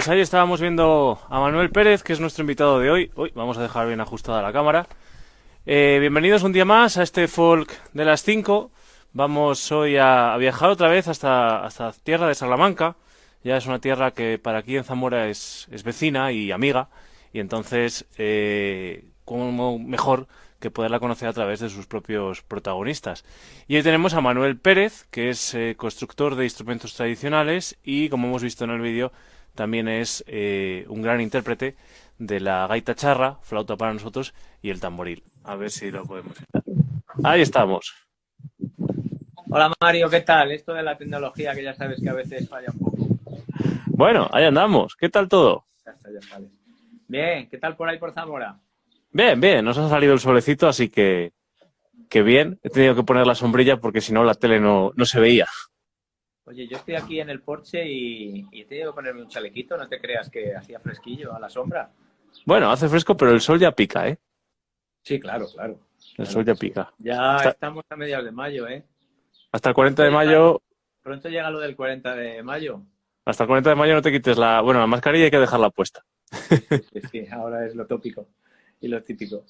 Pues ahí estábamos viendo a Manuel Pérez, que es nuestro invitado de hoy. Uy, vamos a dejar bien ajustada la cámara. Eh, bienvenidos un día más a este folk de las 5. Vamos hoy a, viajar otra vez hasta, hasta tierra de Salamanca. Ya es una tierra que para aquí en Zamora es, es vecina y amiga. Y entonces, eh, ¿cómo mejor que poderla conocer a través de sus propios protagonistas. Y hoy tenemos a Manuel Pérez, que es eh, constructor de instrumentos tradicionales y, como hemos visto en el vídeo, también es eh, un gran intérprete de la gaita charra, flauta para nosotros, y el tamboril. A ver si lo podemos. Ahí estamos. Hola Mario, ¿qué tal? Esto de la tecnología que ya sabes que a veces falla un poco. Bueno, ahí andamos. ¿Qué tal todo? Ya está, ya sale. Bien, ¿qué tal por ahí por Zamora? Bien, bien, nos ha salido el solecito, así que, que bien. He tenido que poner la sombrilla porque si no la tele no, no se veía. Oye, yo estoy aquí en el porche y, y he tenido que ponerme un chalequito, no te creas que hacía fresquillo a la sombra. Bueno, hace fresco, pero el sol ya pica, ¿eh? Sí, claro, claro. El sol ya pica. Ya estamos a mediados de mayo, ¿eh? Hasta el 40 de mayo... Pronto llega lo del 40 de mayo. Hasta el 40 de mayo no te quites la... Bueno, la mascarilla hay que dejarla puesta. Sí, sí, ahora es lo tópico y lo típico.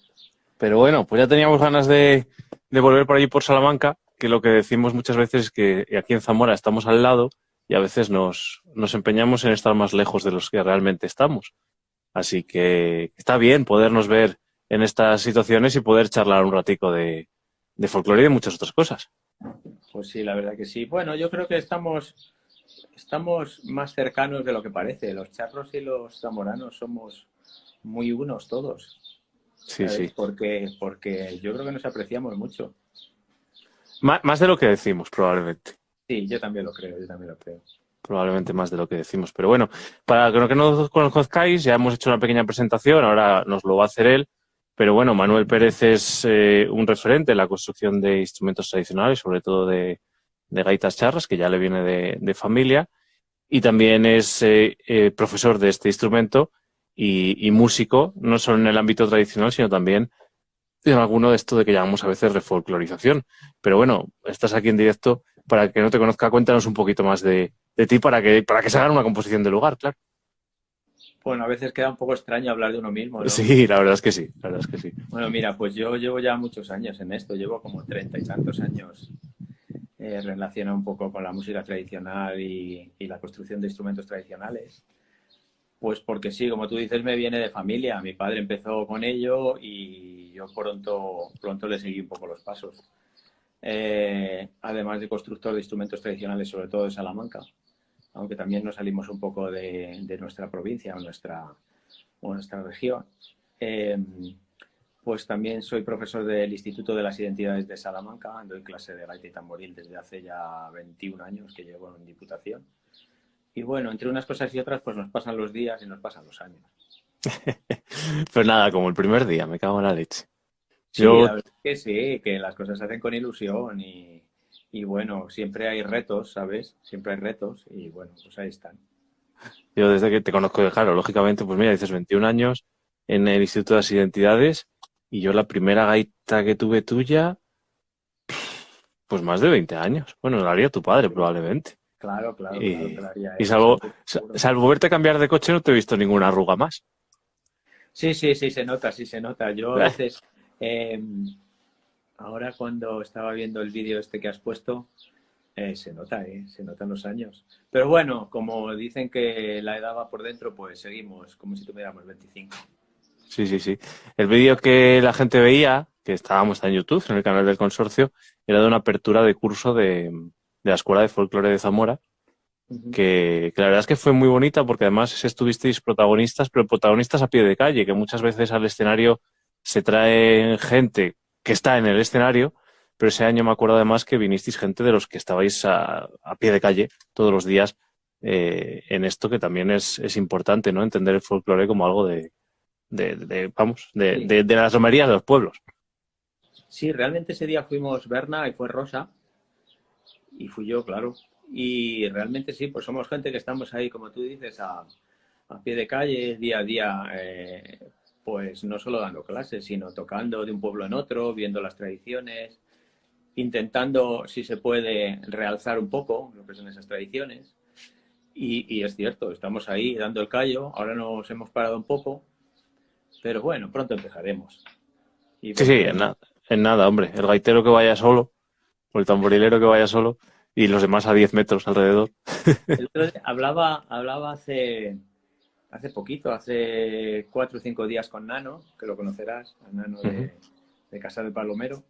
Pero bueno, pues ya teníamos ganas de, de volver por allí por Salamanca que lo que decimos muchas veces es que aquí en Zamora estamos al lado y a veces nos, nos empeñamos en estar más lejos de los que realmente estamos. Así que está bien podernos ver en estas situaciones y poder charlar un ratico de, de folclore y de muchas otras cosas. Pues sí, la verdad que sí. Bueno, yo creo que estamos, estamos más cercanos de lo que parece. Los charros y los zamoranos somos muy unos todos. Sí, sí. Porque, porque yo creo que nos apreciamos mucho. Más de lo que decimos, probablemente. Sí, yo también lo creo, yo también lo creo. Probablemente más de lo que decimos. Pero bueno, para que no nos conozcáis, ya hemos hecho una pequeña presentación, ahora nos lo va a hacer él. Pero bueno, Manuel Pérez es eh, un referente en la construcción de instrumentos tradicionales, sobre todo de, gaitas charras, que ya le viene de, familia. Y también es eh, eh, profesor de este instrumento y, y, músico, no solo en el ámbito tradicional, sino también en alguno de esto de que llamamos a veces refolclorización. Pero bueno, estás aquí en directo para que no te conozca, cuéntanos un poquito más de, ti para que, para que se haga una composición de lugar, claro. Bueno, a veces queda un poco extraño hablar de uno mismo. Sí, la verdad es que sí, la verdad es que sí. Bueno, mira, pues yo llevo ya muchos años en esto, llevo como treinta y tantos años eh, relacionado un poco con la música tradicional y, la construcción de instrumentos tradicionales. Pues porque sí, como tú dices, me viene de familia. Mi padre empezó con ello y yo pronto, pronto le seguí un poco los pasos. Eh, además de constructor de instrumentos tradicionales, sobre todo de Salamanca, aunque también nos salimos un poco de, nuestra provincia o nuestra, nuestra región. Eh, pues también soy profesor del Instituto de las Identidades de Salamanca, doy clase de gaita y tamboril desde hace ya 21 años que llevo en Diputación. Y bueno, entre unas cosas y otras, pues nos pasan los días y nos pasan los años. pues nada, como el primer día, me cago en la leche. Sí, la verdad es que sí, que las cosas se hacen con ilusión y, y bueno, siempre hay retos, ¿sabes? Siempre hay retos y bueno, pues ahí están. Yo desde que te conozco, claro, lógicamente, pues mira, dices 21 años en el Instituto de las Identidades y yo la primera gaita que tuve tuya, pues más de 20 años. Bueno, la haría tu padre probablemente. Claro, claro. Y, y salvo, salvo verte cambiar de coche no te he visto ninguna arruga más. Sí, sí, sí, se nota, sí se nota. Yo a veces, em, ahora cuando estaba viendo el vídeo este que has puesto, eh, se nota, eh, se notan los años. Pero bueno, como dicen que la edad va por dentro, pues seguimos como si tuviéramos 25. Sí, sí, sí. El vídeo que la gente veía, que estábamos en YouTube, en el canal del consorcio, era de una apertura de curso de, la Escuela de Folclore de Zamora, que, la verdad es que fue muy bonita porque además estuvisteis protagonistas, pero protagonistas a pie de calle, que muchas veces al escenario se trae gente que está en el escenario, pero ese año me acuerdo además que vinisteis gente de los que estabais a, pie de calle todos los días eh, en esto que también es, es importante, ¿no? Entender el folclore como algo de, de, vamos, de, de, las romerías de los pueblos. Sí, realmente ese día fuimos Berna y fue Rosa. Y fui yo, claro. Y realmente sí, pues somos gente que estamos ahí, como tú dices, a, a pie de calle, día a día, eh, pues no solo dando clases, sino tocando de un pueblo en otro, viendo las tradiciones, intentando, si se puede, realzar un poco lo que son esas tradiciones. Y, y, es cierto, estamos ahí dando el callo, ahora nos hemos parado un poco, pero bueno, pronto empezaremos. sí, sí, en, en, nada, hombre. El gaitero que vaya solo, o el tamborilero que vaya solo, y los demás a 10 metros alrededor. hablaba, hablaba hace, hace poquito, hace cuatro o cinco días con Nano, que lo conocerás, Nano de, de Casa del Palomero,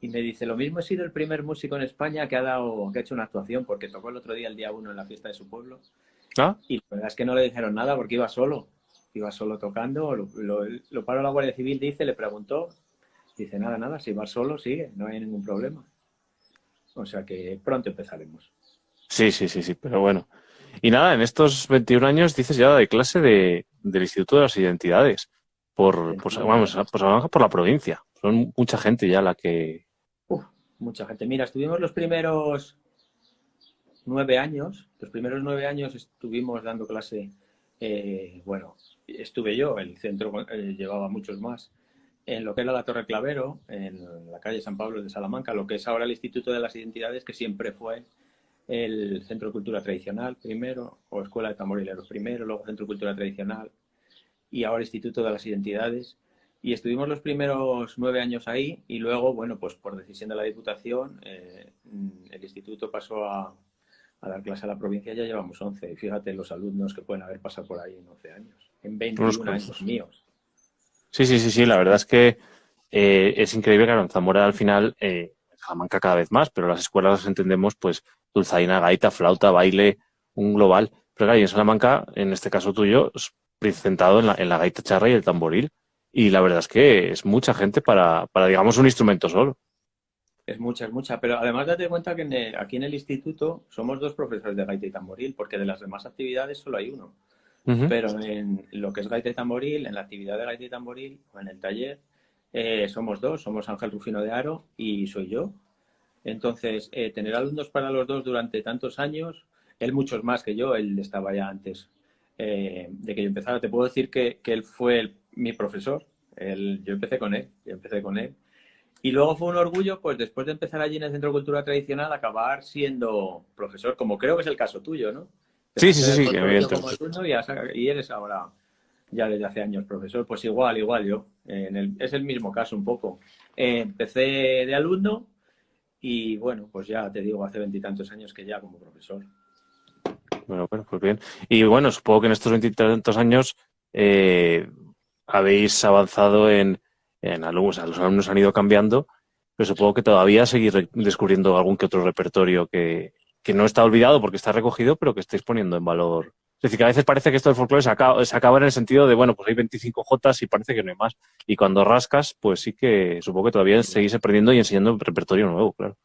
y me dice, lo mismo he sido el primer músico en España que ha, dado, que ha hecho una actuación, porque tocó el otro día, el día uno, en la fiesta de su pueblo. ¿Ah? Y la verdad es que no le dijeron nada porque iba solo iba solo tocando, lo, lo, paró la Guardia Civil, dice, le preguntó, dice, nada, nada, si va solo, sigue, no hay ningún problema. O sea que pronto empezaremos. Sí, sí, sí, sí, pero bueno. Y nada, en estos 21 años dices ya de clase de, del Instituto de las Identidades, por, por, vamos, por, por la provincia. Son mucha gente ya la que... Uf, mucha gente. Mira, estuvimos los primeros nueve años, los primeros nueve años estuvimos dando clase, eh, bueno, estuve yo, el centro eh, llevaba muchos más, en lo que era la Torre Clavero, en la calle San Pablo de Salamanca, lo que es ahora el Instituto de las Identidades, que siempre fue el Centro de Cultura Tradicional primero, o Escuela de Tamborileros primero, luego Centro de Cultura Tradicional, y ahora Instituto de las Identidades. Y estuvimos los primeros nueve años ahí y luego, bueno, pues por decisión de la Diputación, eh, el instituto pasó a, a dar clase a la provincia ya llevamos 11. fíjate los alumnos que pueden haber pasado por ahí en 11 años, en 21 años míos. Sí, sí, sí, sí, la verdad es que eh, es increíble, claro, en Zamora al final, eh, Salamanca cada vez más, pero las escuelas las entendemos, pues, dulzaina, gaita, flauta, baile, un global. Pero claro, y en Salamanca, en este caso tuyo, centrado en la, en la gaita charra y el tamboril. Y la verdad es que es mucha gente para, para digamos, un instrumento solo. Es mucha, es mucha. Pero además date cuenta que aquí en el instituto somos dos profesores de gaita y tamboril, porque de las demás actividades solo hay uno. Pero en lo que es gaita y tamboril, en la actividad de gaita y tamboril, o en el taller, eh, somos dos. Somos Ángel Rufino de Aro y soy yo. Entonces, eh, tener alumnos para los dos durante tantos años, él muchos más que yo, él estaba ya antes eh, de que yo empezara. Te puedo decir que, él fue mi profesor. yo empecé con él, yo empecé con él. Y luego fue un orgullo, pues después de empezar allí en el Centro de Cultura Tradicional, acabar siendo profesor, como creo que es el caso tuyo, ¿no? Sí, sí, sí, sí, y, eres ahora, ya desde hace años, profesor. Pues igual, igual yo. es el mismo caso un poco. Eh, empecé de alumno y bueno, pues ya te digo, hace veintitantos años que ya como profesor. Bueno, bueno, pues bien. Y bueno, supongo que en estos veintitantos años eh, habéis avanzado en, en alumnos, los alumnos han ido cambiando, pero supongo que todavía seguís descubriendo algún que otro repertorio que, que no está olvidado porque está recogido, pero que estáis poniendo en valor. Es decir, que a veces parece que esto del folclore se acaba, se acaba en el sentido de, bueno, pues hay 25 Jotas y parece que no hay más. Y cuando rascas, pues sí que supongo que todavía seguís aprendiendo y enseñando repertorio nuevo, claro.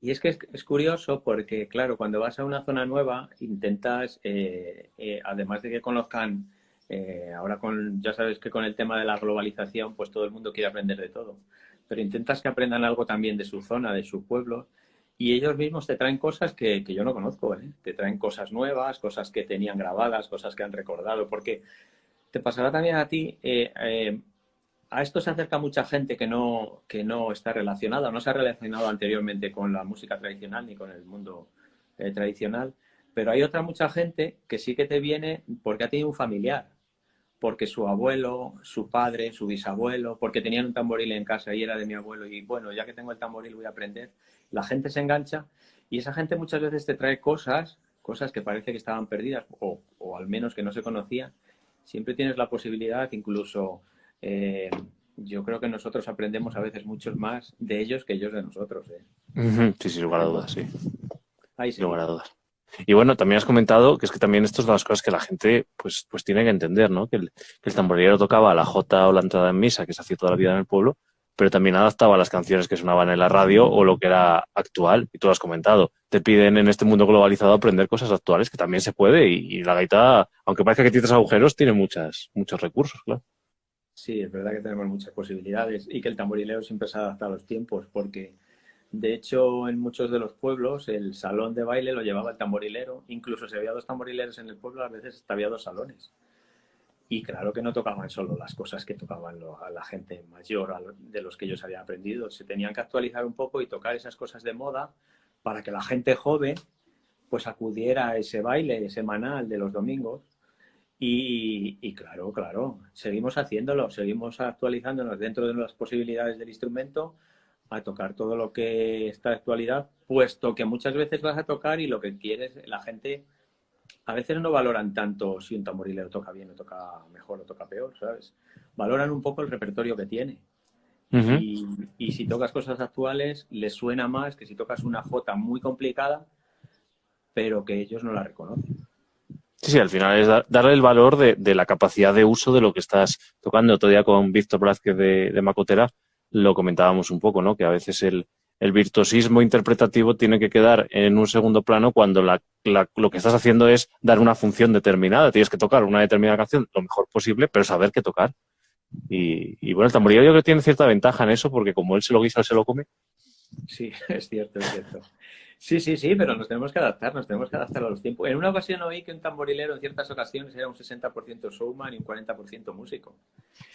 Y es que es, curioso porque, claro, cuando vas a una zona nueva, intentas, eh, eh, además de que conozcan, eh, ahora con, ya sabes que con el tema de la globalización, pues todo el mundo quiere aprender de todo, pero intentas que aprendan algo también de su zona, de su pueblo, y ellos mismos te traen cosas que, yo no conozco, ¿eh? te traen cosas nuevas, cosas que tenían grabadas, cosas que han recordado, porque te pasará también a ti, eh, eh, a esto se acerca mucha gente que no, que no está relacionada, no se ha relacionado anteriormente con la música tradicional ni con el mundo tradicional, pero hay otra mucha gente que sí que te viene porque ha tenido un familiar, porque su abuelo, su padre, su bisabuelo, porque tenían un tamboril en casa y era de mi abuelo y bueno, ya que tengo el tamboril voy a aprender la gente se engancha y esa gente muchas veces te trae cosas, cosas que parece que estaban perdidas o, al menos que no se conocían. Siempre tienes la posibilidad, incluso eh, yo creo que nosotros aprendemos a veces muchos más de ellos que ellos de nosotros. ¿eh? Sí, sin lugar a dudas, sí. Ahí sí. lugar a dudas. Y bueno, también has comentado que es que también esto es de las cosas que la gente pues, pues tiene que entender, ¿no? Que el, que el tamborilero tocaba la jota o la entrada en misa, que se hacía toda la vida en el pueblo, pero también adaptaba las canciones que sonaban en la radio o lo que era actual, y tú lo has comentado. Te piden en este mundo globalizado aprender cosas actuales, que también se puede, y, la gaita, aunque parezca que tiene agujeros, tiene muchas, muchos recursos, claro. Sí, es verdad que tenemos muchas posibilidades y que el tamborilero siempre se adapta a los tiempos, porque de hecho en muchos de los pueblos el salón de baile lo llevaba el tamborilero, incluso si había dos tamborileros en el pueblo, a veces había dos salones. Y claro que no tocaban solo las cosas que tocaban a la gente mayor, de los que ellos habían aprendido. Se tenían que actualizar un poco y tocar esas cosas de moda para que la gente joven pues acudiera a ese baile semanal de los domingos. Y, y, claro, claro, seguimos haciéndolo, seguimos actualizándonos dentro de las posibilidades del instrumento a tocar todo lo que está de actualidad, puesto que muchas veces vas a tocar y lo que quieres, la gente a veces no valoran tanto si un tamborilero toca bien o toca mejor o toca peor, ¿sabes? Valoran un poco el repertorio que tiene. y, si tocas cosas actuales, les suena más que si tocas una jota muy complicada, pero que ellos no la reconocen. Sí, sí, al final es darle el valor de, la capacidad de uso de lo que estás tocando. Otro día con Víctor Blázquez de, de Macotera lo comentábamos un poco, ¿no? Que a veces el, el virtuosismo interpretativo tiene que quedar en un segundo plano cuando lo que estás haciendo es dar una función determinada. Tienes que tocar una determinada canción lo mejor posible, pero saber qué tocar. Y, bueno, el tamborilero yo creo que tiene cierta ventaja en eso, porque como él se lo guisa, él se lo come. Sí, es cierto, es cierto. Sí, sí, sí, pero nos tenemos que adaptar, nos tenemos que adaptar a los tiempos. En una ocasión oí que un tamborilero en ciertas ocasiones era un 60% showman y un 40% músico.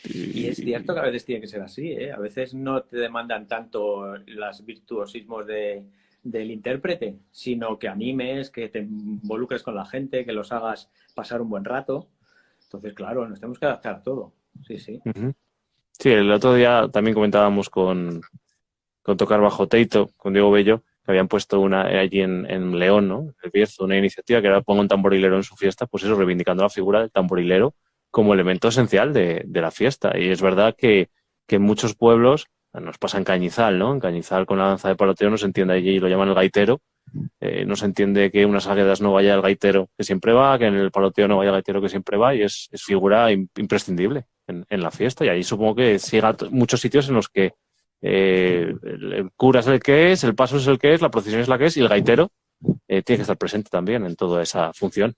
Y es cierto que a veces tiene que ser así, ¿eh? A veces no te demandan tanto los virtuosismos de, del intérprete, sino que animes, que te involucres con la gente, que los hagas pasar un buen rato. Entonces, claro, nos tenemos que adaptar a todo. Sí, sí. Sí, el otro día también comentábamos con, con Tocar Bajo Teito, con Diego Bello, que habían puesto una allí en, León, ¿no? El Bierzo, una iniciativa que era pongo un tamborilero en su fiesta, pues eso, reivindicando la figura del tamborilero como elemento esencial de, la fiesta. Y es verdad que, en muchos pueblos, nos pasa en Cañizal, ¿no? En Cañizal con la danza de paloteo no se entiende allí, lo llaman el gaitero. Eh, no se entiende que en unas águedas no vaya el gaitero que siempre va, que en el paloteo no vaya el gaitero que siempre va, y es, figura imprescindible en, en, la fiesta. Y ahí supongo que llega muchos sitios en los que eh, el cura es el que es, el paso es el que es, la procesión es la que es y el gaitero eh, tiene que estar presente también en toda esa función.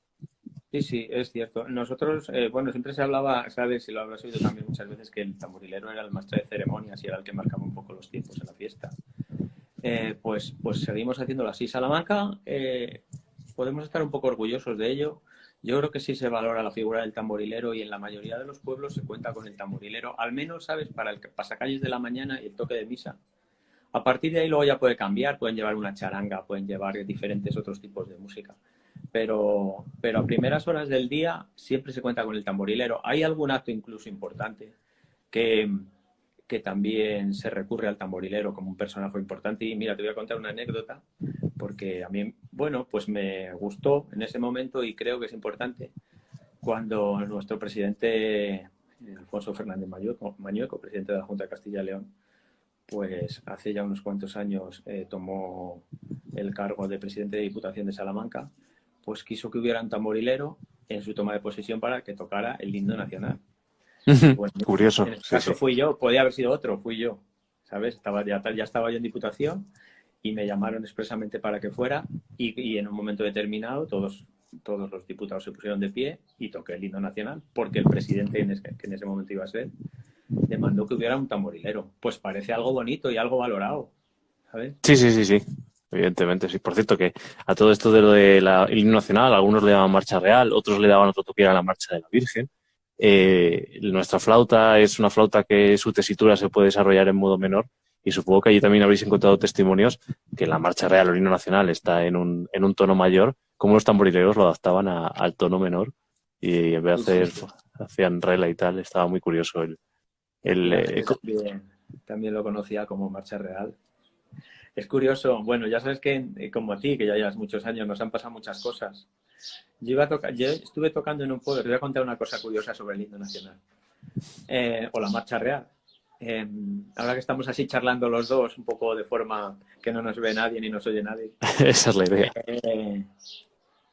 Sí, sí, es cierto. Nosotros, eh, bueno, siempre se hablaba, sabes, y lo habrás oído también muchas veces, que el tamborilero era el maestro de ceremonias y era el que marcaba un poco los tiempos en la fiesta. pues, pues seguimos haciéndolo así. Salamanca, podemos estar un poco orgullosos de ello. Yo creo que sí se valora la figura del tamborilero y en la mayoría de los pueblos se cuenta con el tamborilero, al menos, ¿sabes?, para el pasacalles de la mañana y el toque de misa. A partir de ahí luego ya puede cambiar, pueden llevar una charanga, pueden llevar diferentes otros tipos de música. Pero, pero a primeras horas del día siempre se cuenta con el tamborilero. Hay algún acto incluso importante que, que también se recurre al tamborilero como un personaje importante. Y mira, te voy a contar una anécdota porque a mí, bueno, pues me gustó en ese momento y creo que es importante cuando nuestro presidente Alfonso Fernández Mañueco, presidente de la Junta de Castilla y León, pues hace ya unos cuantos años eh, tomó el cargo de presidente de Diputación de Salamanca, pues quiso que hubiera un tamborilero en su toma de posesión para que tocara el himno nacional. Curioso. En este caso fui yo, podía haber sido otro, fui yo, ¿sabes? Estaba, ya, ya estaba yo en Diputación y me llamaron expresamente para que fuera y, en un momento determinado todos todos los diputados se pusieron de pie y toqué el himno nacional, porque el presidente, que en ese momento iba a ser, demandó que hubiera un tamborilero. Pues parece algo bonito y algo valorado. Sí, sí, sí, sí. Evidentemente, sí. Por cierto, que a todo esto de lo del himno nacional, algunos le daban marcha real, otros le daban otro toque, era la marcha de la Virgen. Eh, nuestra flauta es una flauta que su tesitura se puede desarrollar en modo menor y supongo que allí también habréis encontrado testimonios que la marcha real o el himno nacional está en un, en un tono mayor cómo los tamborileros lo adaptaban al tono menor y en vez de hacer, hacían rela y tal, estaba muy curioso el... el eh, también, lo conocía como marcha real. Es curioso, bueno, ya sabes que eh, como a ti, que ya llevas muchos años, nos han pasado muchas cosas. Yo, iba a tocar, yo estuve tocando en un pueblo, te voy a contar una cosa curiosa sobre el himno nacional, eh, o la marcha real. Em, ahora que estamos así charlando los dos, un poco de forma que no nos ve nadie ni nos oye nadie. Esa es la idea.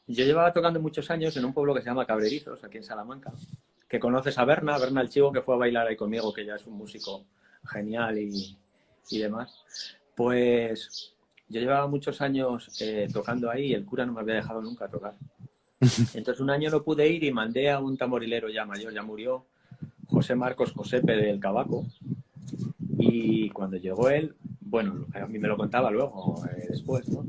Yo llevaba tocando muchos años en un pueblo que se llama Cabrerizos, aquí en Salamanca, que conoces a Berna, Berna el Chivo, que fue a bailar ahí conmigo, que ya es un músico genial y, demás. Pues yo llevaba muchos años eh, tocando ahí y el cura no me había dejado nunca tocar. Entonces un año no pude ir y mandé a un tamborilero ya mayor, ya murió, José Marcos Josepe del Cabaco. Y cuando llegó él, bueno, a mí me lo contaba luego, eh, después, ¿no?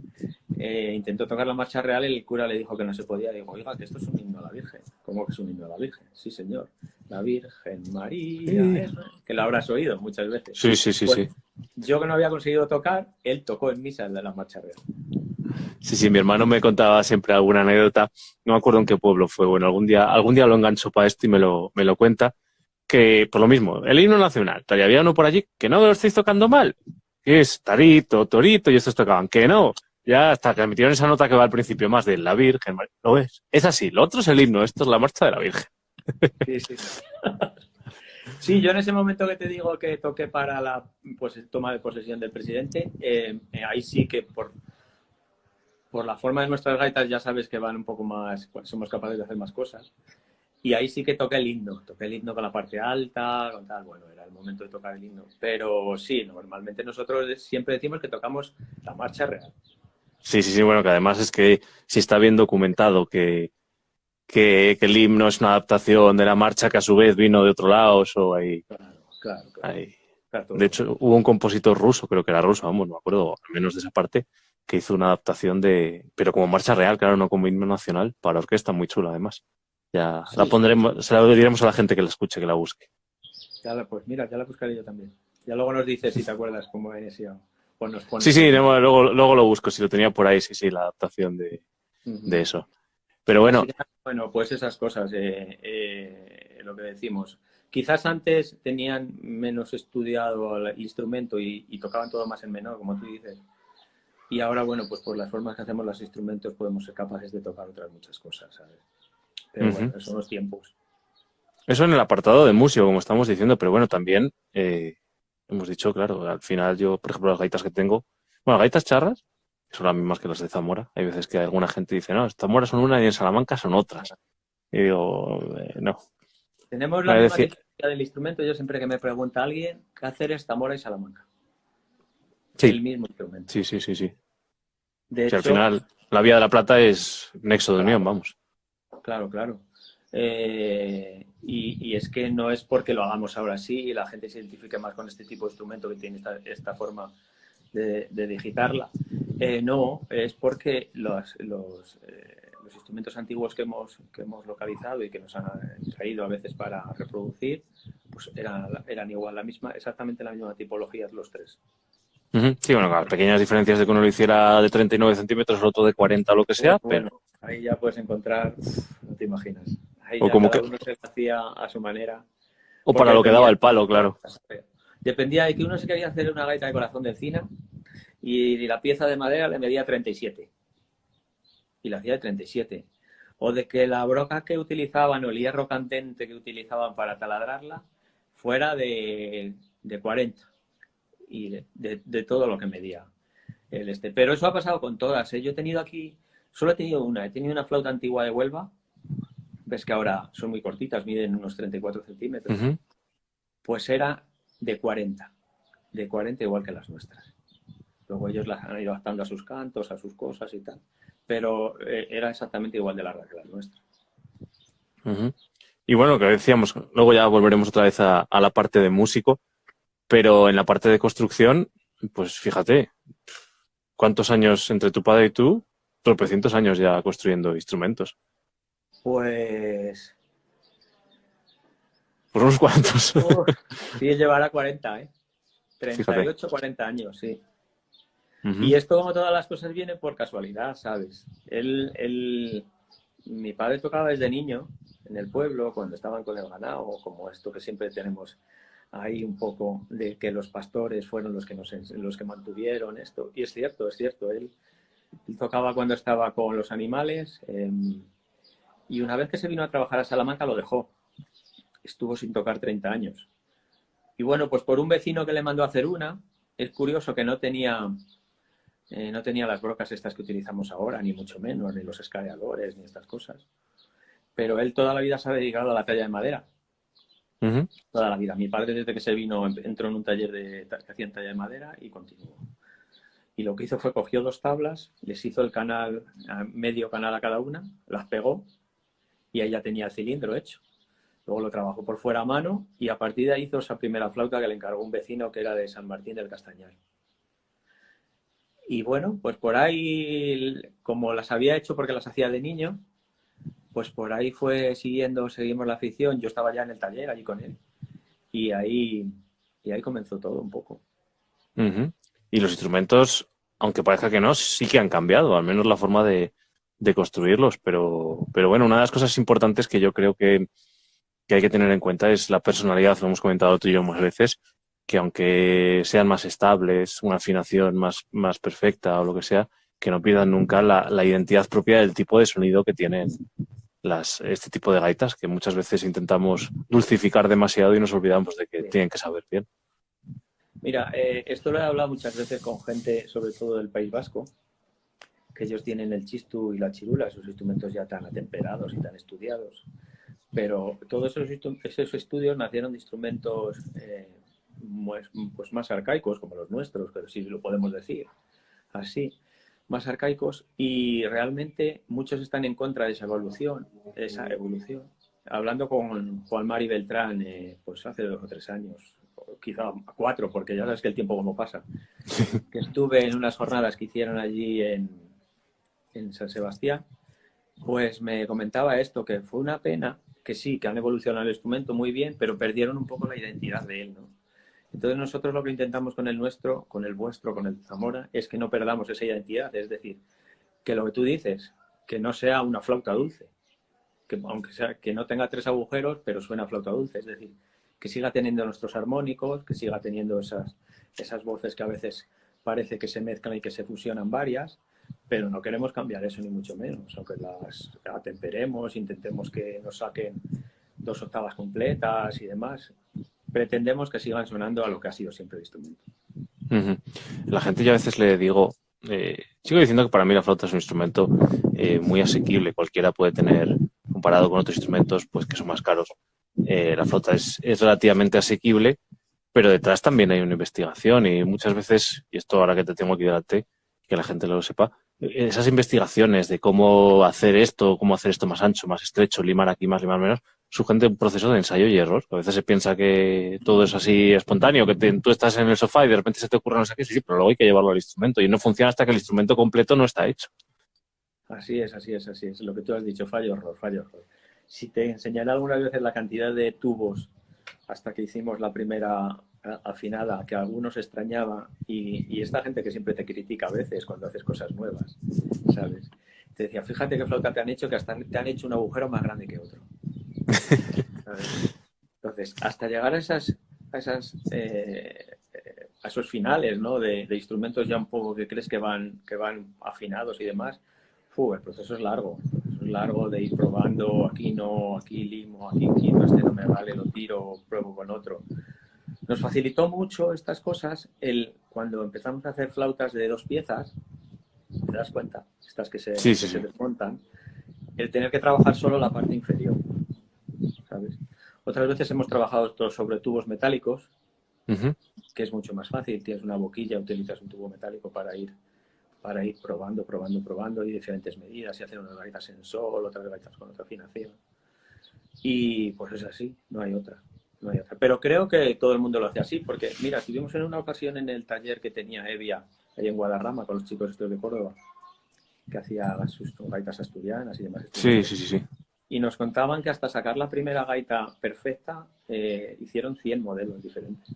Eh, intentó tocar la marcha real y el cura le dijo que no se podía. Dijo, oiga, que esto es un himno a la Virgen. ¿Cómo que es un himno a la Virgen? Sí, señor. La Virgen María, que la habrás oído muchas veces. Sí, sí, sí, sí. Yo que no había conseguido tocar, él tocó en misa de la marcha real. Sí, sí, mi hermano me contaba siempre alguna anécdota. No me acuerdo en qué pueblo fue. Bueno, algún día, algún día lo engancho para esto y me lo, me lo cuenta. Por lo mismo, el himno nacional, había uno por allí que no lo estáis tocando mal. Que es tarito, torito, y estos tocaban. Que no, ya hasta que metieron esa nota que va al principio más de la Virgen. ¿Lo ves? Es así. Lo otro es el himno. Esto es la marcha de la Virgen. Sí, sí. Sí, yo en ese momento que te digo que toqué para la pues, toma de posesión del presidente, eh, ahí sí que por, por la forma de nuestras gaitas ya sabes que van un poco más, pues, somos capaces de hacer más cosas. Y ahí sí que toqué el himno, toqué el himno con la parte alta, con tal, bueno, era el momento de tocar el himno. Pero sí, normalmente nosotros siempre decimos que tocamos la marcha real. Sí, sí, sí, bueno, que además es que si está bien documentado que, que, el himno es una adaptación de la marcha que a su vez vino de otro lado, o ahí, claro, claro, ahí. De hecho, hubo un compositor ruso, creo que era ruso, vamos, no me acuerdo, al menos de esa parte, que hizo una adaptación de, pero como marcha real, claro, no como himno nacional, para orquesta muy chula además. Ya la pondremos, se la diremos a la gente que la escuche, que la busque. Ya pues mira, ya la buscaré yo también. Ya luego nos dices si te acuerdas cómo es ya. Sí, sí, luego, luego, lo busco, si lo tenía por ahí, sí, sí, la adaptación de, eso. Pero bueno. Bueno, pues esas cosas, eh, eh, lo que decimos. Quizás antes tenían menos estudiado el instrumento y, tocaban todo más en menor, como tú dices. Y ahora, bueno, pues por las formas que hacemos los instrumentos podemos ser capaces de tocar otras muchas cosas, ¿sabes? Pero bueno, son los tiempos. Eso en el apartado de músico, como estamos diciendo, pero bueno, también eh, hemos dicho, claro, al final yo, por ejemplo, las gaitas que tengo, bueno, gaitas charras, son las mismas que las de Zamora. Hay veces que alguna gente dice, no, Zamora son una y en Salamanca son otras. Y digo, eh, no. Tenemos la misma decir... del instrumento. Yo siempre que me pregunta alguien, ¿qué hacer es Zamora y Salamanca? Sí. El mismo instrumento. Sí, sí, sí, sí. De hecho, al final, la Vía de la Plata es nexo de unión, vamos. Claro, claro. Eh, y, es que no es porque lo hagamos ahora sí y la gente se identifique más con este tipo de instrumento que tiene esta, forma de, digitarla. Eh, no, es porque los, los, eh, los, instrumentos antiguos que hemos, que hemos localizado y que nos han traído a veces para reproducir, pues eran, eran igual, la misma, exactamente la misma tipología los tres. Sí, bueno, las pequeñas diferencias de que uno lo hiciera de 39 centímetros, el otro de 40 o lo que sea, pero... Ahí ya puedes encontrar, no te imaginas o como que uno se hacía a su manera. O para lo que daba el palo, claro. Dependía de que uno se quería hacer una gaita de corazón de encina y la pieza de madera le medía 37. Y la hacía de 37. O de que la broca que utilizaban o el hierro candente que utilizaban para taladrarla fuera de, 40. Y de, todo lo que medía el este. Pero eso ha pasado con todas. ¿eh? Yo he tenido aquí, solo he tenido una. He tenido una flauta antigua de Huelva. Ves que ahora son muy cortitas, miden unos 34 centímetros. Pues era de 40. De 40 igual que las nuestras. Luego ellos las han ido adaptando a sus cantos, a sus cosas y tal. Pero eh, era exactamente igual de larga que la nuestra. Y bueno, lo que decíamos, luego ya volveremos otra vez a, la parte de músico, pero en la parte de construcción, pues fíjate, ¿cuántos años entre tu padre y tú? Tropecientos años ya construyendo instrumentos. Pues... Por unos cuantos. sí, llevará 40, ¿eh? 38, 40 años, sí. Y esto, como todas las cosas, viene por casualidad, ¿sabes? Él, mi padre tocaba desde niño en el pueblo, cuando estaban con el ganado, como esto que siempre tenemos ahí un poco de que los pastores fueron los que, nos, los que mantuvieron esto. Y es cierto, es cierto, él, tocaba cuando estaba con los animales em, y una vez que se vino a trabajar a Salamanca lo dejó. Estuvo sin tocar 30 años. Y bueno, pues por un vecino que le mandó a hacer una, es curioso que no tenía eh, no tenía las brocas estas que utilizamos ahora, ni mucho menos, ni los escaladores, ni estas cosas. Pero él toda la vida se ha dedicado a la talla de madera. Toda la vida. Mi padre desde que se vino entró en un taller de, que hacían talla de madera y continuó. Y lo que hizo fue cogió dos tablas, les hizo el canal, medio canal a cada una, las pegó y ahí ya tenía el cilindro hecho. Luego lo trabajó por fuera a mano y a partir de ahí hizo esa primera flauta que le encargó un vecino que era de San Martín del Castañar. Y bueno, pues por ahí, como las había hecho porque las hacía de niño, pues por ahí fue siguiendo, seguimos la afición. Yo estaba ya en el taller allí con él. Y ahí, y ahí comenzó todo un poco. Y los instrumentos, aunque parezca que no, sí que han cambiado, al menos la forma de, construirlos. Pero, pero bueno, una de las cosas importantes que yo creo que, que hay que tener en cuenta es la personalidad, lo hemos comentado tú y yo muchas veces, que aunque sean más estables, una afinación más, más perfecta o lo que sea, que no pierdan nunca la, la identidad propia del tipo de sonido que tienen las, este tipo de gaitas, que muchas veces intentamos dulcificar demasiado y nos olvidamos de que tienen que saber bien. Mira, eh, esto lo he hablado muchas veces con gente, sobre todo del País Vasco, que ellos tienen el chistu y la chirula, esos instrumentos ya tan atemperados y tan estudiados. Pero todos esos, estudios nacieron de instrumentos eh, pues, más arcaicos, como los nuestros, pero sí lo podemos decir así, más arcaicos, y realmente muchos están en contra de esa evolución, esa evolución. Hablando con Juan Mari Beltrán, eh, pues hace dos o tres años, quizá cuatro, porque ya sabes que el tiempo como pasa, que estuve en unas jornadas que hicieron allí en, en San Sebastián, pues me comentaba esto, que fue una pena, que sí, que han evolucionado el instrumento muy bien, pero perdieron un poco la identidad de él, ¿no? Entonces nosotros lo que intentamos con el nuestro, con el vuestro, con el Zamora, es que no perdamos esa identidad, es decir, que lo que tú dices, que no sea una flauta dulce, que aunque sea que no tenga tres agujeros, pero suena flauta dulce, es decir, que siga teniendo nuestros armónicos, que siga teniendo esas, esas voces que a veces parece que se mezclan y que se fusionan varias, pero no queremos cambiar eso ni mucho menos, aunque las atemperemos, intentemos que nos saquen dos octavas completas y demás pretendemos que sigan sonando a lo que ha sido siempre el instrumento. La gente yo a veces le digo, eh, sigo diciendo que para mí la flauta es un instrumento eh, muy asequible, cualquiera puede tener, comparado con otros instrumentos pues que son más caros. Eh, la flauta es, relativamente asequible, pero detrás también hay una investigación y muchas veces, y esto ahora que te tengo aquí delante, que la gente lo sepa, esas investigaciones de cómo hacer esto, cómo hacer esto más ancho, más estrecho, limar aquí más, limar menos, surgen un proceso de ensayo y error. A veces se piensa que todo es así espontáneo, que tú estás en el sofá y de repente se te ocurre no sé qué, sí, pero luego hay que llevarlo al instrumento y no funciona hasta que el instrumento completo no está hecho. Así es, así es, así es. Lo que tú has dicho, fallo, error, fallo, error. Si te enseñaré algunas veces la cantidad de tubos hasta que hicimos la primera afinada, que algunos extrañaba, y, y esta gente que siempre te critica a veces cuando haces cosas nuevas, ¿sabes? Te decía, fíjate qué flauta te han hecho, que hasta te han hecho un agujero más grande que otro. Entonces, hasta llegar a esas, esas, eh, esos finales, ¿no? De, instrumentos ya un poco que crees que van, que van afinados y demás, el proceso es largo. Es largo de ir probando, aquí no, aquí limo, aquí quito, este no me vale, lo tiro, pruebo con otro. Nos facilitó mucho estas cosas el, cuando empezamos a hacer flautas de dos piezas, ¿te das cuenta? Estas que se, se desmontan, el tener que trabajar solo la parte inferior, ¿sabes? Otras veces hemos trabajado sobre tubos metálicos, que es mucho más fácil. Tienes una boquilla, utilizas un tubo metálico para ir para ir probando, probando, probando y diferentes medidas y hacer unas gaitas en sol, otras gaitas con otra afinación. Y pues es así, no hay otra. No hay otra. Pero creo que todo el mundo lo hace así, porque mira, estuvimos en una ocasión en el taller que tenía Evia ahí en Guadarrama con los chicos estos de Córdoba, que hacía sus gaitas asturianas y demás. Sí, sí, sí, sí. Y nos contaban que hasta sacar la primera gaita perfecta eh, hicieron 100 modelos diferentes.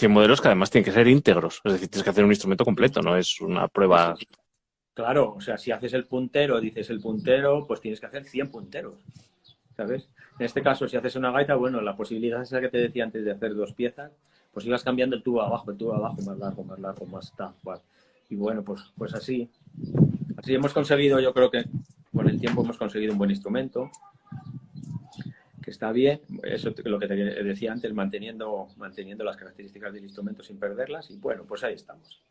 100 modelos que además tienen que ser íntegros, es decir, tienes que hacer un instrumento completo, no es una prueba... Claro, o sea, si haces el puntero, dices el puntero, pues tienes que hacer 100 punteros, ¿sabes? En este caso, si haces una gaita, bueno, la posibilidad esa que te decía antes de hacer dos piezas, pues ibas cambiando el tubo abajo, el tubo abajo, más largo, más largo, más tal, Y bueno, pues, pues así, así hemos conseguido, yo creo que con el tiempo hemos conseguido un buen instrumento, que está bien, eso es lo que te decía antes, manteniendo, manteniendo las características del instrumento sin perderlas, y bueno, pues ahí estamos.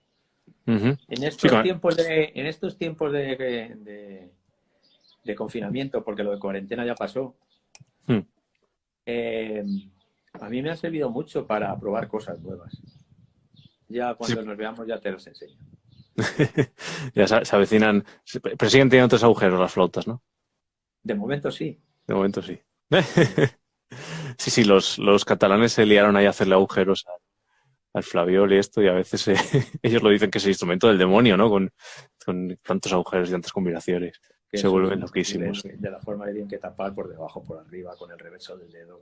en, estos tiempos de, en estos tiempos de, de, confinamiento, porque lo de cuarentena ya pasó, hmm. eh, a mí me ha servido mucho para probar cosas nuevas. Ya cuando nos veamos ya te los enseño. ya se, avecinan, pero siguen teniendo tres agujeros las flautas, ¿no? De momento sí. De momento sí. sí, sí, los, los, catalanes se liaron ahí a hacerle agujeros al, flaviol y esto, y a veces eh, ellos lo dicen que es el instrumento del demonio, ¿no? Con, con tantos agujeros y tantas combinaciones. se vuelven loquísimos. De, la forma que tienen que tapar por debajo, por arriba, con el reverso del dedo.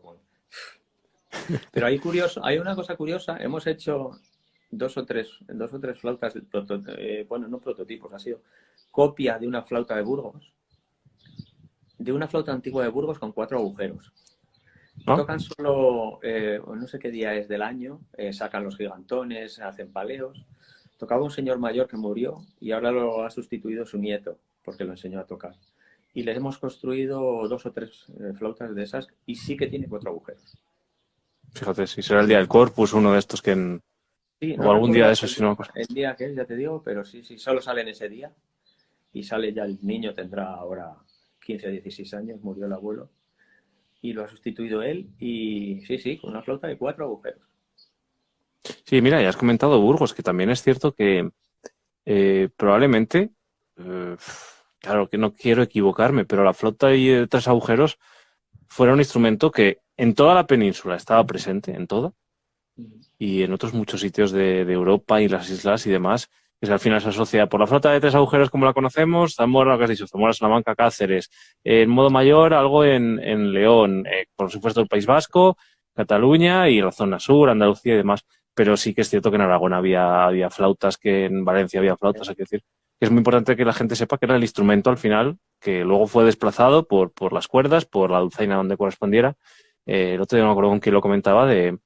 Pero hay curioso, hay una cosa curiosa, hemos hecho dos o tres, dos o tres flautas, eh, bueno, no prototipos, ha sido copia de una flauta de Burgos, de una flauta antigua de Burgos con cuatro agujeros. ¿Ah? Tocan solo, eh, no sé qué día es del año, eh, sacan los gigantones, hacen paleos. Tocaba un señor mayor que murió y ahora lo ha sustituido su nieto, porque lo enseñó a tocar. Y les hemos construido dos o tres eh, flautas de esas y sí que tiene cuatro agujeros. Fíjate, si será el día del Corpus, uno de estos que en... o algún día de esos, si no... El día que es, ya te digo, pero sí, sí, solo sale en ese día. Y sale ya el niño, tendrá ahora 15 o 16 años, murió el abuelo y lo ha sustituido él y sí, sí, con una flauta de cuatro agujeros. Sí, mira, ya has comentado Burgos, que también es cierto que eh, probablemente, eh, claro que no quiero equivocarme, pero la flauta de tres agujeros fuera un instrumento que en toda la península estaba presente, en toda, y en otros muchos sitios de Europa y las islas y demás, que al final se asocia por la flota de tres agujeros como la conocemos, Zamora, lo que has dicho, Zamora, Salamanca, Cáceres. En modo mayor, algo en, en León, eh, por supuesto el País Vasco, Cataluña y la zona sur, Andalucía y demás. Pero sí que es cierto que en Aragón había, había flautas, que en Valencia había flautas, hay que decir. Que es muy importante que la gente sepa que era el instrumento al final, que luego fue desplazado por, por las cuerdas, por la dulzaina donde correspondiera. Eh, el otro día me acuerdo con quién lo comentaba, de,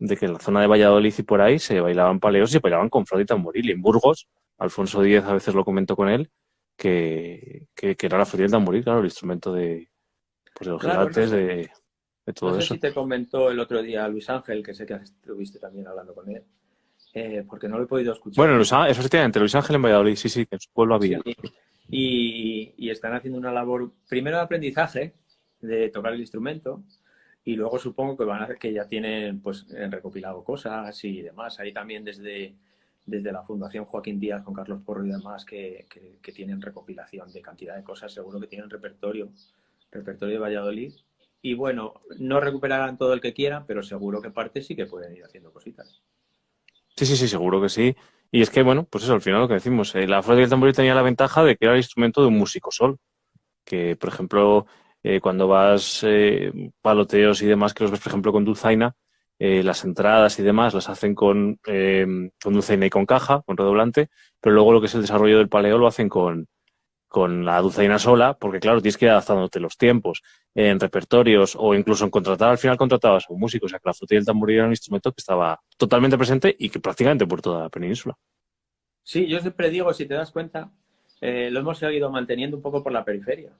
de que en la zona de Valladolid y por ahí se bailaban paleos y se bailaban con flauta y tamboril. Y en Burgos, Alfonso Díez a veces lo comentó con él, que, que, era la flauta y el tamboril, claro, el instrumento de, pues de los gigantes, de, todo no sé si te comentó el otro día Luis Ángel, que sé que estuviste también hablando con él, eh, porque no lo he podido escuchar. Bueno, Luis, efectivamente, Luis Ángel en Valladolid, sí, sí, que en su pueblo había. Y, y están haciendo una labor, primero de aprendizaje, de tocar el instrumento, y luego supongo que van a que ya tienen pues recopilado cosas y demás. Ahí también desde, desde la Fundación Joaquín Díaz con Carlos Porro y demás que, que, tienen recopilación de cantidad de cosas. Seguro que tienen repertorio, repertorio de Valladolid. Y bueno, no recuperarán todo el que quieran, pero seguro que parte sí que pueden ir haciendo cositas. Sí, sí, sí, seguro que sí. Y es que, bueno, pues eso, al final lo que decimos, eh, la flauta y el tamboril tenía la ventaja de que era el instrumento de un músico sol. Que, por ejemplo, eh, cuando vas eh, paloteos y demás, que los ves, por ejemplo, con dulzaina, eh, las entradas y demás las hacen con, con dulzaina y con caja, con redoblante, pero luego lo que es el desarrollo del paleo lo hacen con, con la dulzaina sola, porque claro, tienes que ir adaptándote los tiempos en repertorios o incluso en contratar, al final contratabas a un músico, o sea que la flauta y el tamboril era un instrumento que estaba totalmente presente y que prácticamente por toda la península. Sí, yo siempre digo, si te das cuenta, lo hemos seguido manteniendo un poco por la periferia.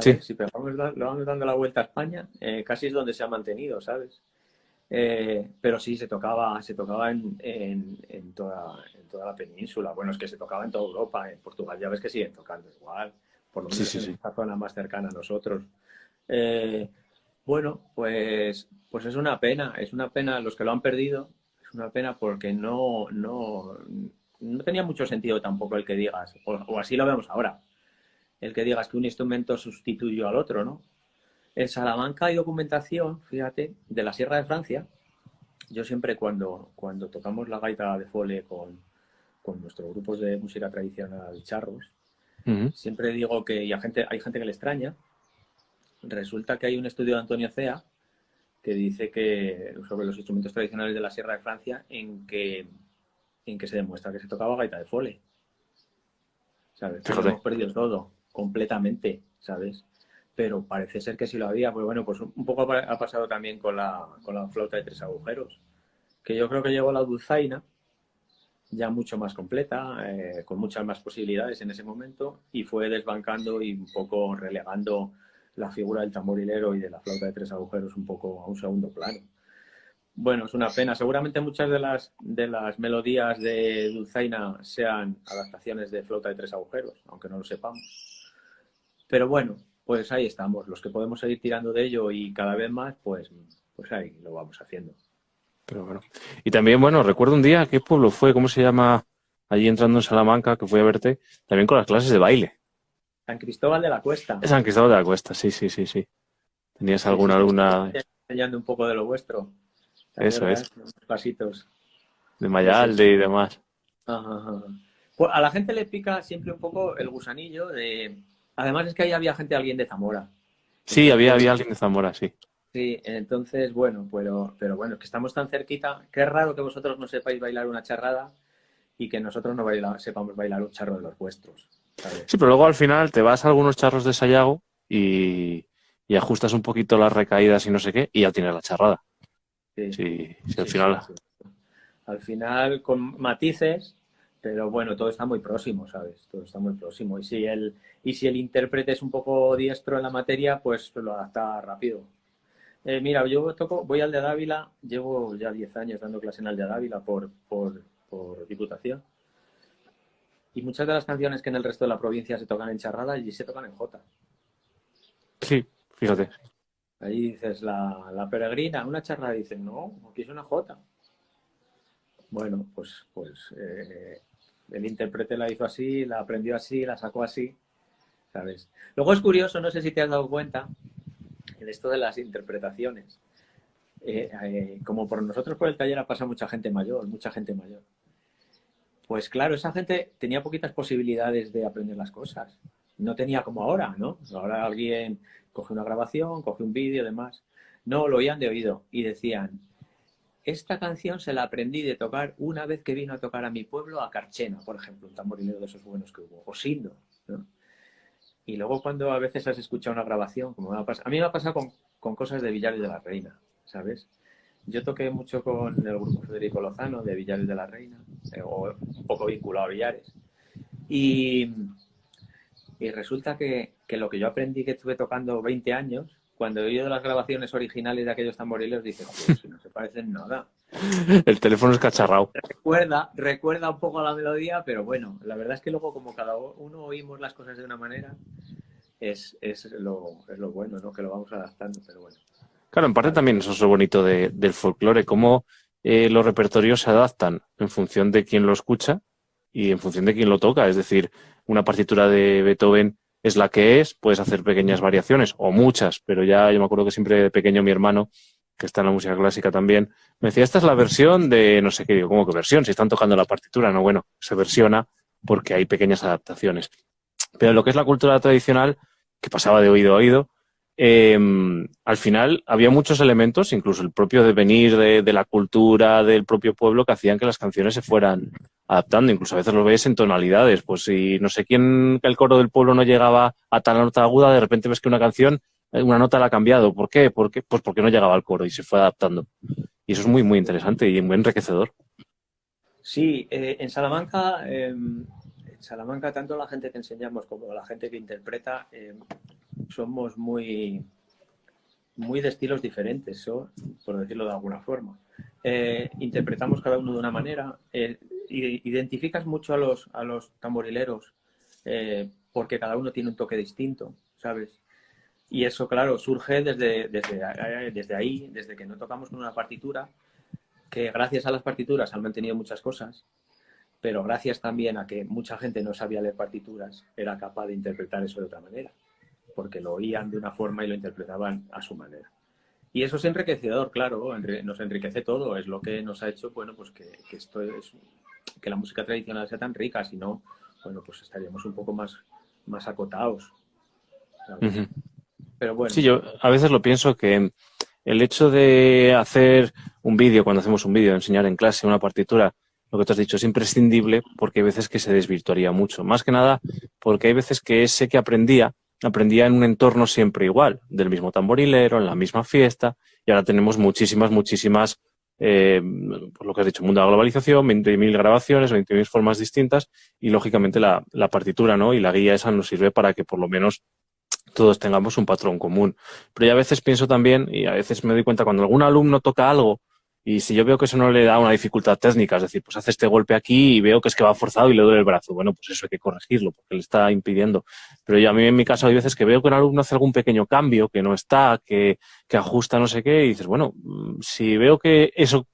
Sí. Si vamos, lo vamos dando la vuelta a España, eh, casi es donde se ha mantenido, ¿sabes? Eh, pero sí, se tocaba, se tocaba en, en, toda, en, toda, la península. Bueno, es que se tocaba en toda Europa. En Portugal ya ves que siguen tocando igual, por lo menos en esta zona más cercana a nosotros. Eh, bueno, pues, pues es una pena, es una pena los que lo han perdido, es una pena porque no, no, no tenía mucho sentido tampoco el que digas, o así lo vemos ahora, el que digas que un instrumento sustituyó al otro, ¿no? En Salamanca hay documentación, fíjate, de la Sierra de Francia. Yo siempre cuando, cuando tocamos la gaita de fole con, con nuestros grupos de música tradicional charros, siempre digo que y hay, gente, hay gente que le extraña. Resulta que hay un estudio de Antonio Cea que dice que sobre los instrumentos tradicionales de la Sierra de Francia en que, en que se demuestra que se tocaba gaita de fole. ¿Sabes? Hemos perdido todo, completamente, ¿sabes? pero parece ser que sí lo había. Pues bueno, pues un poco ha pasado también con la, con la flauta de tres agujeros, que yo creo que llegó la dulzaina ya mucho más completa, eh, con muchas más posibilidades en ese momento, y fue desbancando y un poco relegando la figura del tamborilero y de la flauta de tres agujeros un poco a un segundo plano. Bueno, es una pena. Seguramente muchas de las, de las melodías de Dulzaina sean adaptaciones de flauta de tres agujeros, aunque no lo sepamos. Pero bueno, pues ahí estamos. Los que podemos seguir tirando de ello y cada vez más, pues, pues ahí lo vamos haciendo. Pero bueno. Y también, bueno, recuerdo un día, ¿qué pueblo fue? ¿Cómo se llama? Allí entrando en Salamanca, que fui a verte, también con las clases de baile. San Cristóbal de la Cuesta. San Cristóbal de la Cuesta, sí, sí, sí, sí. ¿Tenías alguna alumna? Enseñando un poco de lo vuestro. Eso es. pasitos. De Mayalde y demás. Pues a la gente le pica siempre un poco el gusanillo de Además es que ahí había gente, alguien de Zamora. Sí, había, había alguien de Zamora, sí. Sí, entonces, bueno, pero, pero bueno, que estamos tan cerquita. Qué raro que vosotros no sepáis bailar una charrada y que nosotros no sepamos bailar un charro de los vuestros. Sí, pero luego al final te vas a algunos charros de Sayago y, ajustas un poquito las recaídas y no sé qué, y ya tienes la charrada. Sí, sí, al final. al final, con matices, pero bueno, todo está muy próximo, ¿sabes? Todo está muy próximo. Y si el, y si el intérprete es un poco diestro en la materia, pues lo adapta rápido. Eh, mira, yo toco, voy al de Dávila, llevo ya 10 años dando clase en el de Dávila por, por, por diputación. Y muchas de las canciones que en el resto de la provincia se tocan en charrada, y se tocan en jota. Sí, fíjate. Ahí dices, la, la peregrina, una charrada, dicen, no, aquí es una jota. Bueno, pues, pues eh, el intérprete la hizo así, la aprendió así, la sacó así, ¿sabes? Luego es curioso, no sé si te has dado cuenta, en esto de las interpretaciones. Eh, eh, como por nosotros por el taller ha pasado mucha gente mayor, mucha gente mayor. Pues claro, esa gente tenía poquitas posibilidades de aprender las cosas. No tenía como ahora, ¿no? Ahora alguien coge una grabación, coge un vídeo, demás. No, lo oían de oído y decían, esta canción se la aprendí de tocar una vez que vino a tocar a mi pueblo, a Carchena, por ejemplo, un tamborilero de esos buenos que hubo, o Sindo. Y luego cuando a veces has escuchado una grabación, como me ha pasado, a mí me ha pasado con, cosas de Villares de la Reina, ¿sabes? Yo toqué mucho con el grupo Federico Lozano de Villares de la Reina, eh, o un poco vinculado a Villares. Y, y resulta que, que, lo que yo aprendí que estuve tocando 20 años, cuando he oído las grabaciones originales de aquellos tamboriles, dije, pues no se parecen nada. El teléfono es cacharrado. Recuerda, recuerda un poco la melodía, pero bueno, la verdad es que luego como cada uno oímos las cosas de una manera, es, es, lo, es lo bueno, ¿no? Que lo vamos adaptando, pero bueno. Claro, en parte también eso es lo bonito del folclore, cómo eh, los repertorios se adaptan en función de quién lo escucha y en función de quién lo toca. Es decir, una partitura de Beethoven es la que es, puedes hacer pequeñas variaciones o muchas, pero ya yo me acuerdo que siempre de pequeño mi hermano, que está en la música clásica también, me decía, esta es la versión de no sé qué, digo, ¿cómo que versión? Si están tocando la partitura, no, bueno, se versiona porque hay pequeñas adaptaciones. Pero lo que es la cultura tradicional, que pasaba de oído a oído, em, al final había muchos elementos, incluso el propio devenir de, de, la cultura del propio pueblo, que hacían que las canciones se fueran adaptando, incluso a veces lo ves en tonalidades, pues si no sé quién, el coro del pueblo no llegaba a tal nota aguda, de repente ves que una canción, eh, una nota la ha cambiado, ¿por qué? ¿Por qué? Pues porque no llegaba al coro y se fue adaptando. Y eso es muy, muy interesante y muy enriquecedor. Sí, eh, en Salamanca, em, en Salamanca, tanto la gente que enseñamos como la gente que interpreta, em, somos muy, muy de estilos diferentes, por decirlo de alguna forma. Eh, interpretamos cada uno de una manera. Identificas mucho a los, a los tamborileros eh, porque cada uno tiene un toque distinto, ¿sabes? Y eso, claro, surge desde, desde, desde ahí, desde que no tocamos con una partitura, que gracias a las partituras han mantenido muchas cosas, pero gracias también a que mucha gente no sabía leer partituras, era capaz de interpretar eso de otra manera porque lo oían de una forma y lo interpretaban a su manera. Y eso es enriquecedor, claro, nos enriquece todo, es lo que nos ha hecho, bueno, pues que, esto es, que la música tradicional sea tan rica, si no, bueno, pues estaríamos un poco más, más acotados. Pero bueno. Sí, yo a veces lo pienso que el hecho de hacer un vídeo, cuando hacemos un vídeo, enseñar en clase una partitura, lo que tú has dicho, es imprescindible porque hay veces que se desvirtuaría mucho. Más que nada porque hay veces que ese que aprendía aprendía en un entorno siempre igual, del mismo tamborilero, en la misma fiesta, y ahora tenemos muchísimas, muchísimas, eh, lo que has dicho, mundo de la globalización, 20.000 grabaciones, 20.000 formas distintas, y lógicamente la, la partitura ¿no? y la guía esa nos sirve para que por lo menos todos tengamos un patrón común. Pero ya a veces pienso también, y a veces me doy cuenta, cuando algún alumno toca algo y si yo veo que eso no le da una dificultad técnica, es decir, pues hace este golpe aquí y veo que es que va forzado y le duele el brazo, bueno, pues eso hay que corregirlo porque le está impidiendo. Pero yo a mí en mi caso hay veces que veo que un alumno hace algún pequeño cambio, que no está, que, que ajusta no sé qué, y dices, bueno, mm, si veo que eso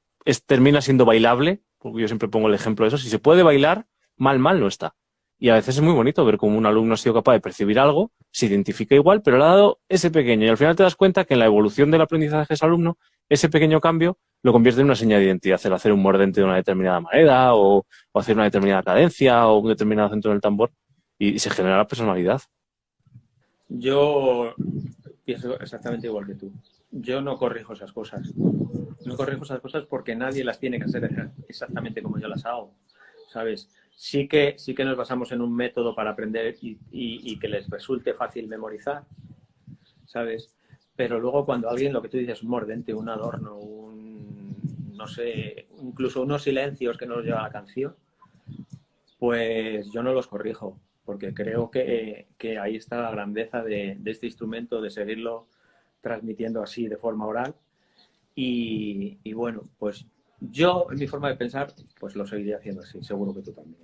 termina siendo bailable, porque yo siempre pongo el ejemplo de eso, si se puede bailar, mal, mal no está. Y a veces es muy bonito ver cómo un alumno ha sido capaz de percibir algo, se identifica igual, pero le ha dado ese pequeño. Y al final te das cuenta que en la evolución del aprendizaje de ese alumno, ese pequeño cambio lo convierte en una señal de identidad, el hacer un mordente de una determinada manera o, hacer una determinada cadencia o un determinado centro del tambor y, se genera la personalidad. Yo pienso exactamente igual que tú. Yo no corrijo esas cosas. No corrijo esas cosas porque nadie las tiene que hacer exactamente como yo las hago, ¿sabes? Sí que, sí que nos basamos en un método para aprender y, que les resulte fácil memorizar, ¿sabes? Pero luego cuando alguien, lo que tú dices, un mordente, un adorno, no sé, incluso unos silencios que nos lleva la canción, pues yo no los corrijo, porque creo que, ahí está la grandeza de, este instrumento, de seguirlo transmitiendo así de forma oral. Y, bueno, pues yo, en mi forma de pensar, pues lo seguiría haciendo así, seguro que tú también.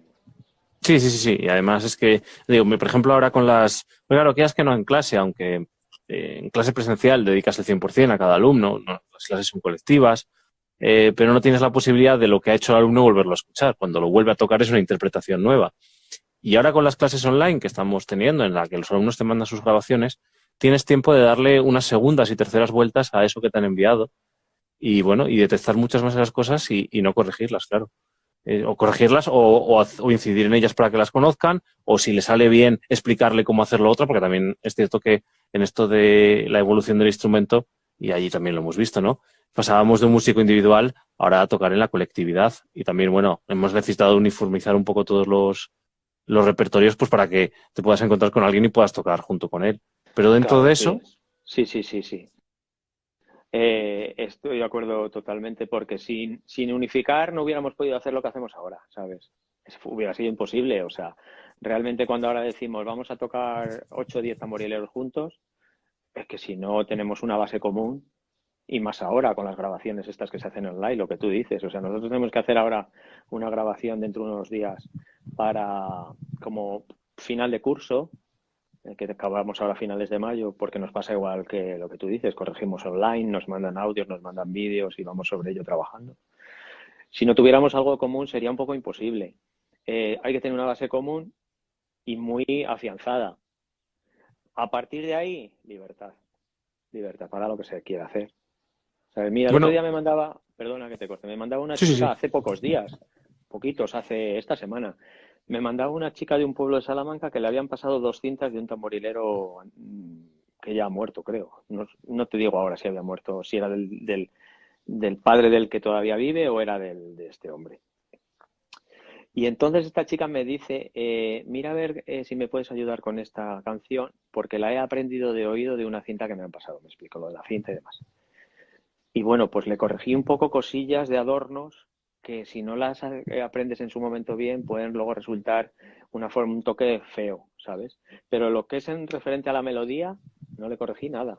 Sí, sí, sí, sí. Y además es que, digo, por ejemplo, ahora con las... Pues claro, que es que no en clase, aunque eh, en clase presencial dedicas el 100% a cada alumno, las clases son colectivas, eh, pero no tienes la posibilidad de lo que ha hecho el alumno volverlo a escuchar. Cuando lo vuelve a tocar es una interpretación nueva. Y ahora con las clases online que estamos teniendo, en la que los alumnos te mandan sus grabaciones, tienes tiempo de darle unas segundas y terceras vueltas a eso que te han enviado. Y bueno, y detectar muchas más de las cosas y, no corregirlas, claro. Eh, o corregirlas o, incidir en ellas para que las conozcan, o si le sale bien, explicarle cómo hacerlo otra, porque también es cierto que en esto de la evolución del instrumento, y allí también lo hemos visto, ¿no? pasábamos de un músico individual ahora a tocar en la colectividad. Y también, bueno, hemos necesitado uniformizar un poco todos los, los repertorios pues para que te puedas encontrar con alguien y puedas tocar junto con él. Pero dentro de eso... Sí, sí, sí, sí. Eh, estoy de acuerdo totalmente porque sin, sin unificar no hubiéramos podido hacer lo que hacemos ahora, ¿sabes? hubiera sido imposible. O sea, realmente cuando ahora decimos vamos a tocar 8 o 10 tamborileros juntos, es que si no tenemos una base común, y más ahora con las grabaciones estas que se hacen online, lo que tú dices. O sea, nosotros tenemos que hacer ahora una grabación dentro de unos días para como final de curso, que acabamos ahora a finales de mayo, porque nos pasa igual que lo que tú dices, corregimos online, nos mandan audios, nos mandan vídeos y vamos sobre ello trabajando. Si no tuviéramos algo común sería un poco imposible. Eh, hay que tener una base común y muy afianzada. A partir de ahí, libertad. Libertad para lo que se quiera hacer mira, el otro día me mandaba, perdona que te corte, me mandaba una chica hace pocos días, poquitos, hace esta semana, me mandaba una chica de un pueblo de Salamanca que le habían pasado dos cintas de un tamborilero mm, que ya ha muerto, creo. No, te digo ahora si había muerto, si era del, padre del que todavía vive o era del, de este hombre. Y entonces esta chica me dice, eh, mira a ver eh, si me puedes ayudar con esta canción, porque la he aprendido de oído de una cinta que me han pasado, me explico lo de la cinta y demás. Y bueno, pues le corregí un poco cosillas de adornos que si no las eh, aprendes en su momento bien, pueden luego resultar una forma, un toque feo, ¿sabes? Pero lo que es en referente a la melodía, no le corregí nada.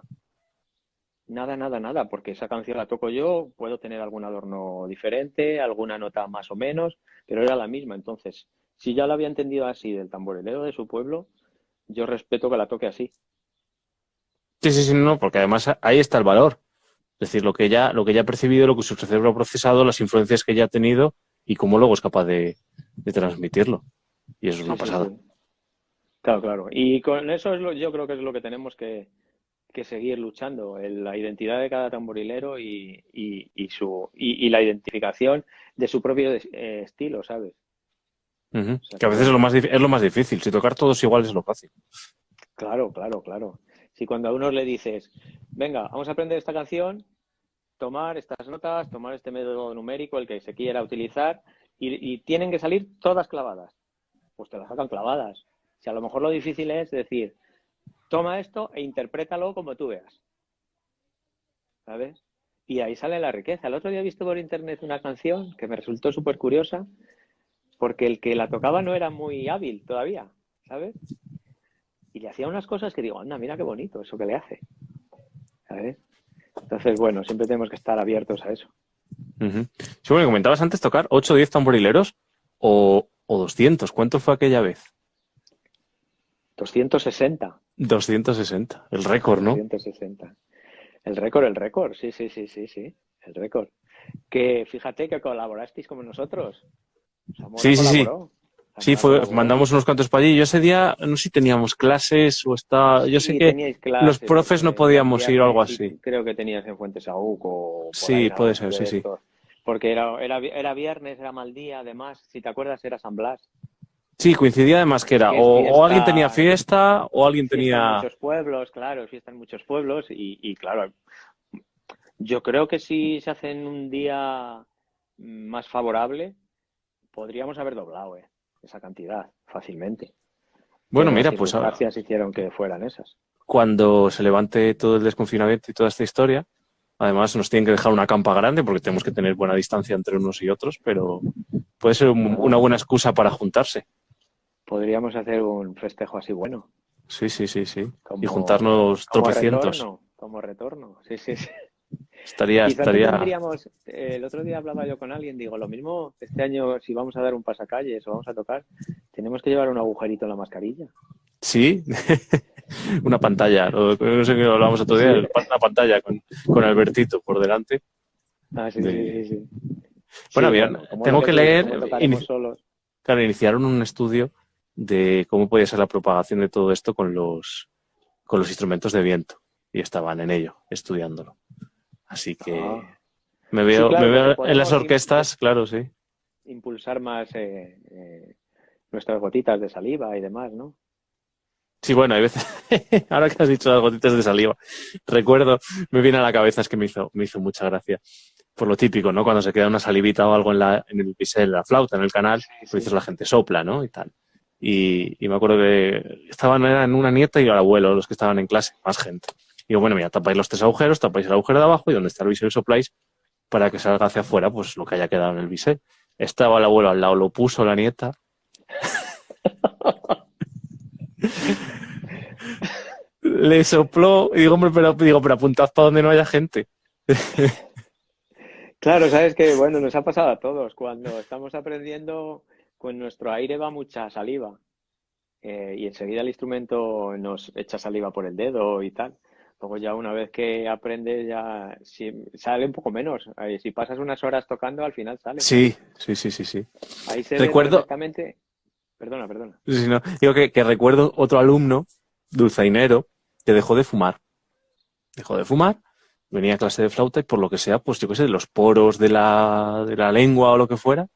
Nada, nada, nada, porque esa canción la toco yo, puedo tener algún adorno diferente, alguna nota más o menos, pero era la misma. Entonces, si ya la había entendido así del tamborilero de su pueblo, yo respeto que la toque así. Sí, sí, sí, no, porque además ahí está el valor. Es decir, lo que ella, lo que ella ha percibido, lo que su cerebro ha procesado, las influencias que ella ha tenido y cómo luego es capaz de, transmitirlo. Y eso es una pasada. Claro, claro. Y con eso es lo, yo creo que es lo que tenemos que, que seguir luchando, la identidad de cada tamborilero y, su, y, la identificación de su propio eh, estilo, ¿sabes? que a veces es lo, más, es lo más difícil. Si tocar todos igual es lo fácil. Claro, claro, claro. Si cuando a uno le dices, venga, vamos a aprender esta canción, tomar estas notas, tomar este método numérico, el que se quiera utilizar, y, tienen que salir todas clavadas, pues te las sacan clavadas. Si a lo mejor lo difícil es decir, toma esto e interprétalo como tú veas. ¿Sabes? Y ahí sale la riqueza. El otro día he visto por internet una canción que me resultó súper curiosa, porque el que la tocaba no era muy hábil todavía, ¿sabes? Y le hacía unas cosas que digo, anda, mira qué bonito eso que le hace. ¿Sabes? Entonces, bueno, siempre tenemos que estar abiertos a eso. Sí, bueno, comentabas antes tocar 8 o 10 tamborileros o, o 200. ¿Cuánto fue aquella vez? 260. 260, el récord, ¿no? 260. El récord, el récord, sí, sí, sí, sí, sí, el récord. Que fíjate que colaborasteis con nosotros. sí, sí, sí. Sí, fue, mandamos unos cuantos para allí. Yo ese día, no sé si teníamos clases o está. Yo sé que los profes no podíamos ir o algo así. Creo que tenías en Fuentes Aúc o. sí, puede ser, sí, sí. Porque era, era, era viernes, era mal día, además. Si te acuerdas, era San Blas. Sí, coincidía además que era o, alguien tenía fiesta o alguien tenía... muchos pueblos, claro, fiesta en muchos pueblos y, claro, yo creo que si se hace en un día más favorable, podríamos haber doblado eh, esa cantidad fácilmente. Bueno, mira, pues... Gracias hicieron que fueran esas. Cuando se levante todo el desconfinamiento y toda esta historia, además nos tienen que dejar una campa grande porque tenemos que tener buena distancia entre unos y otros, pero puede ser una buena excusa para juntarse podríamos hacer un festejo así bueno. Sí, sí, sí, sí. y juntarnos tropecientos. como retorno, sí, sí, sí. Estaría, estaría... el otro día hablaba yo con alguien, digo, lo mismo este año si vamos a dar un pasacalles o vamos a tocar, tenemos que llevar un agujerito en la mascarilla. Sí, una pantalla, no sé qué hablamos otro día, una pantalla con, con Albertito por delante. Ah, sí, sí, sí, Bueno, bien, tengo que leer... Claro, iniciaron un estudio de cómo podía ser la propagación de todo esto con los, con los instrumentos de viento. Y estaban en ello, estudiándolo. Así que ah. me veo, me veo en las orquestas, claro, sí. Impulsar más eh, eh, nuestras gotitas de saliva y demás, ¿no? Sí, bueno, hay veces, ahora que has dicho las gotitas de saliva, recuerdo, me viene a la cabeza, es que me hizo, me hizo mucha gracia, por lo típico, ¿no? Cuando se queda una salivita o algo en, la, en el la flauta, en el canal, pues dices la gente sopla, ¿no? Y tal. Y, me acuerdo que estaban en una nieta y el abuelo, los que estaban en clase, más gente. Y digo, bueno, mira, tapáis los tres agujeros, tapáis el agujero de abajo y donde está el bisel sopláis para que salga hacia afuera, pues lo que haya quedado en el bisel. Estaba el abuelo al lado, lo puso la nieta. Le sopló y digo, hombre, pero, digo, pero apuntad para donde no haya gente. claro, sabes que, bueno, nos ha pasado a todos. Cuando estamos aprendiendo con nuestro aire va mucha saliva eh, y enseguida el instrumento nos echa saliva por el dedo y tal. Luego ya una vez que aprendes ya sale un poco menos. Si pasas unas horas tocando, al final sale. Sí, sí, sí, sí, sí. Ahí se recuerdo... ve Perdona, perdona. Digo que, que, recuerdo otro alumno, dulzainero, que dejó de fumar. Dejó de fumar, venía a clase de flauta y por lo que sea, pues yo qué sé, los poros de la, de la lengua o lo que fuera,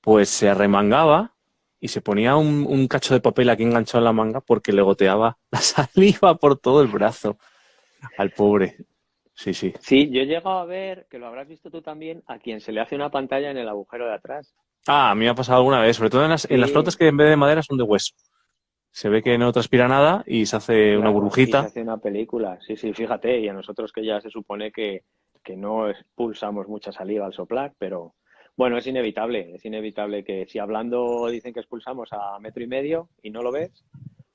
pues se arremangaba y se ponía un, cacho de papel aquí enganchado en la manga porque le goteaba la saliva por todo el brazo al pobre. Sí, sí. Sí, yo he llegado a ver, que lo habrás visto tú también, a quien se le hace una pantalla en el agujero de atrás. Ah, a mí me ha pasado alguna vez, sobre todo en las, en las Sí. flautas que en vez de madera son de hueso. Se ve que no transpira nada y se hace una burbujita. y se hace una película. Sí, sí, fíjate, y a nosotros que ya se supone que, que no expulsamos mucha saliva al soplar, pero bueno, es inevitable, es inevitable que si hablando dicen que expulsamos a metro y medio y no lo ves,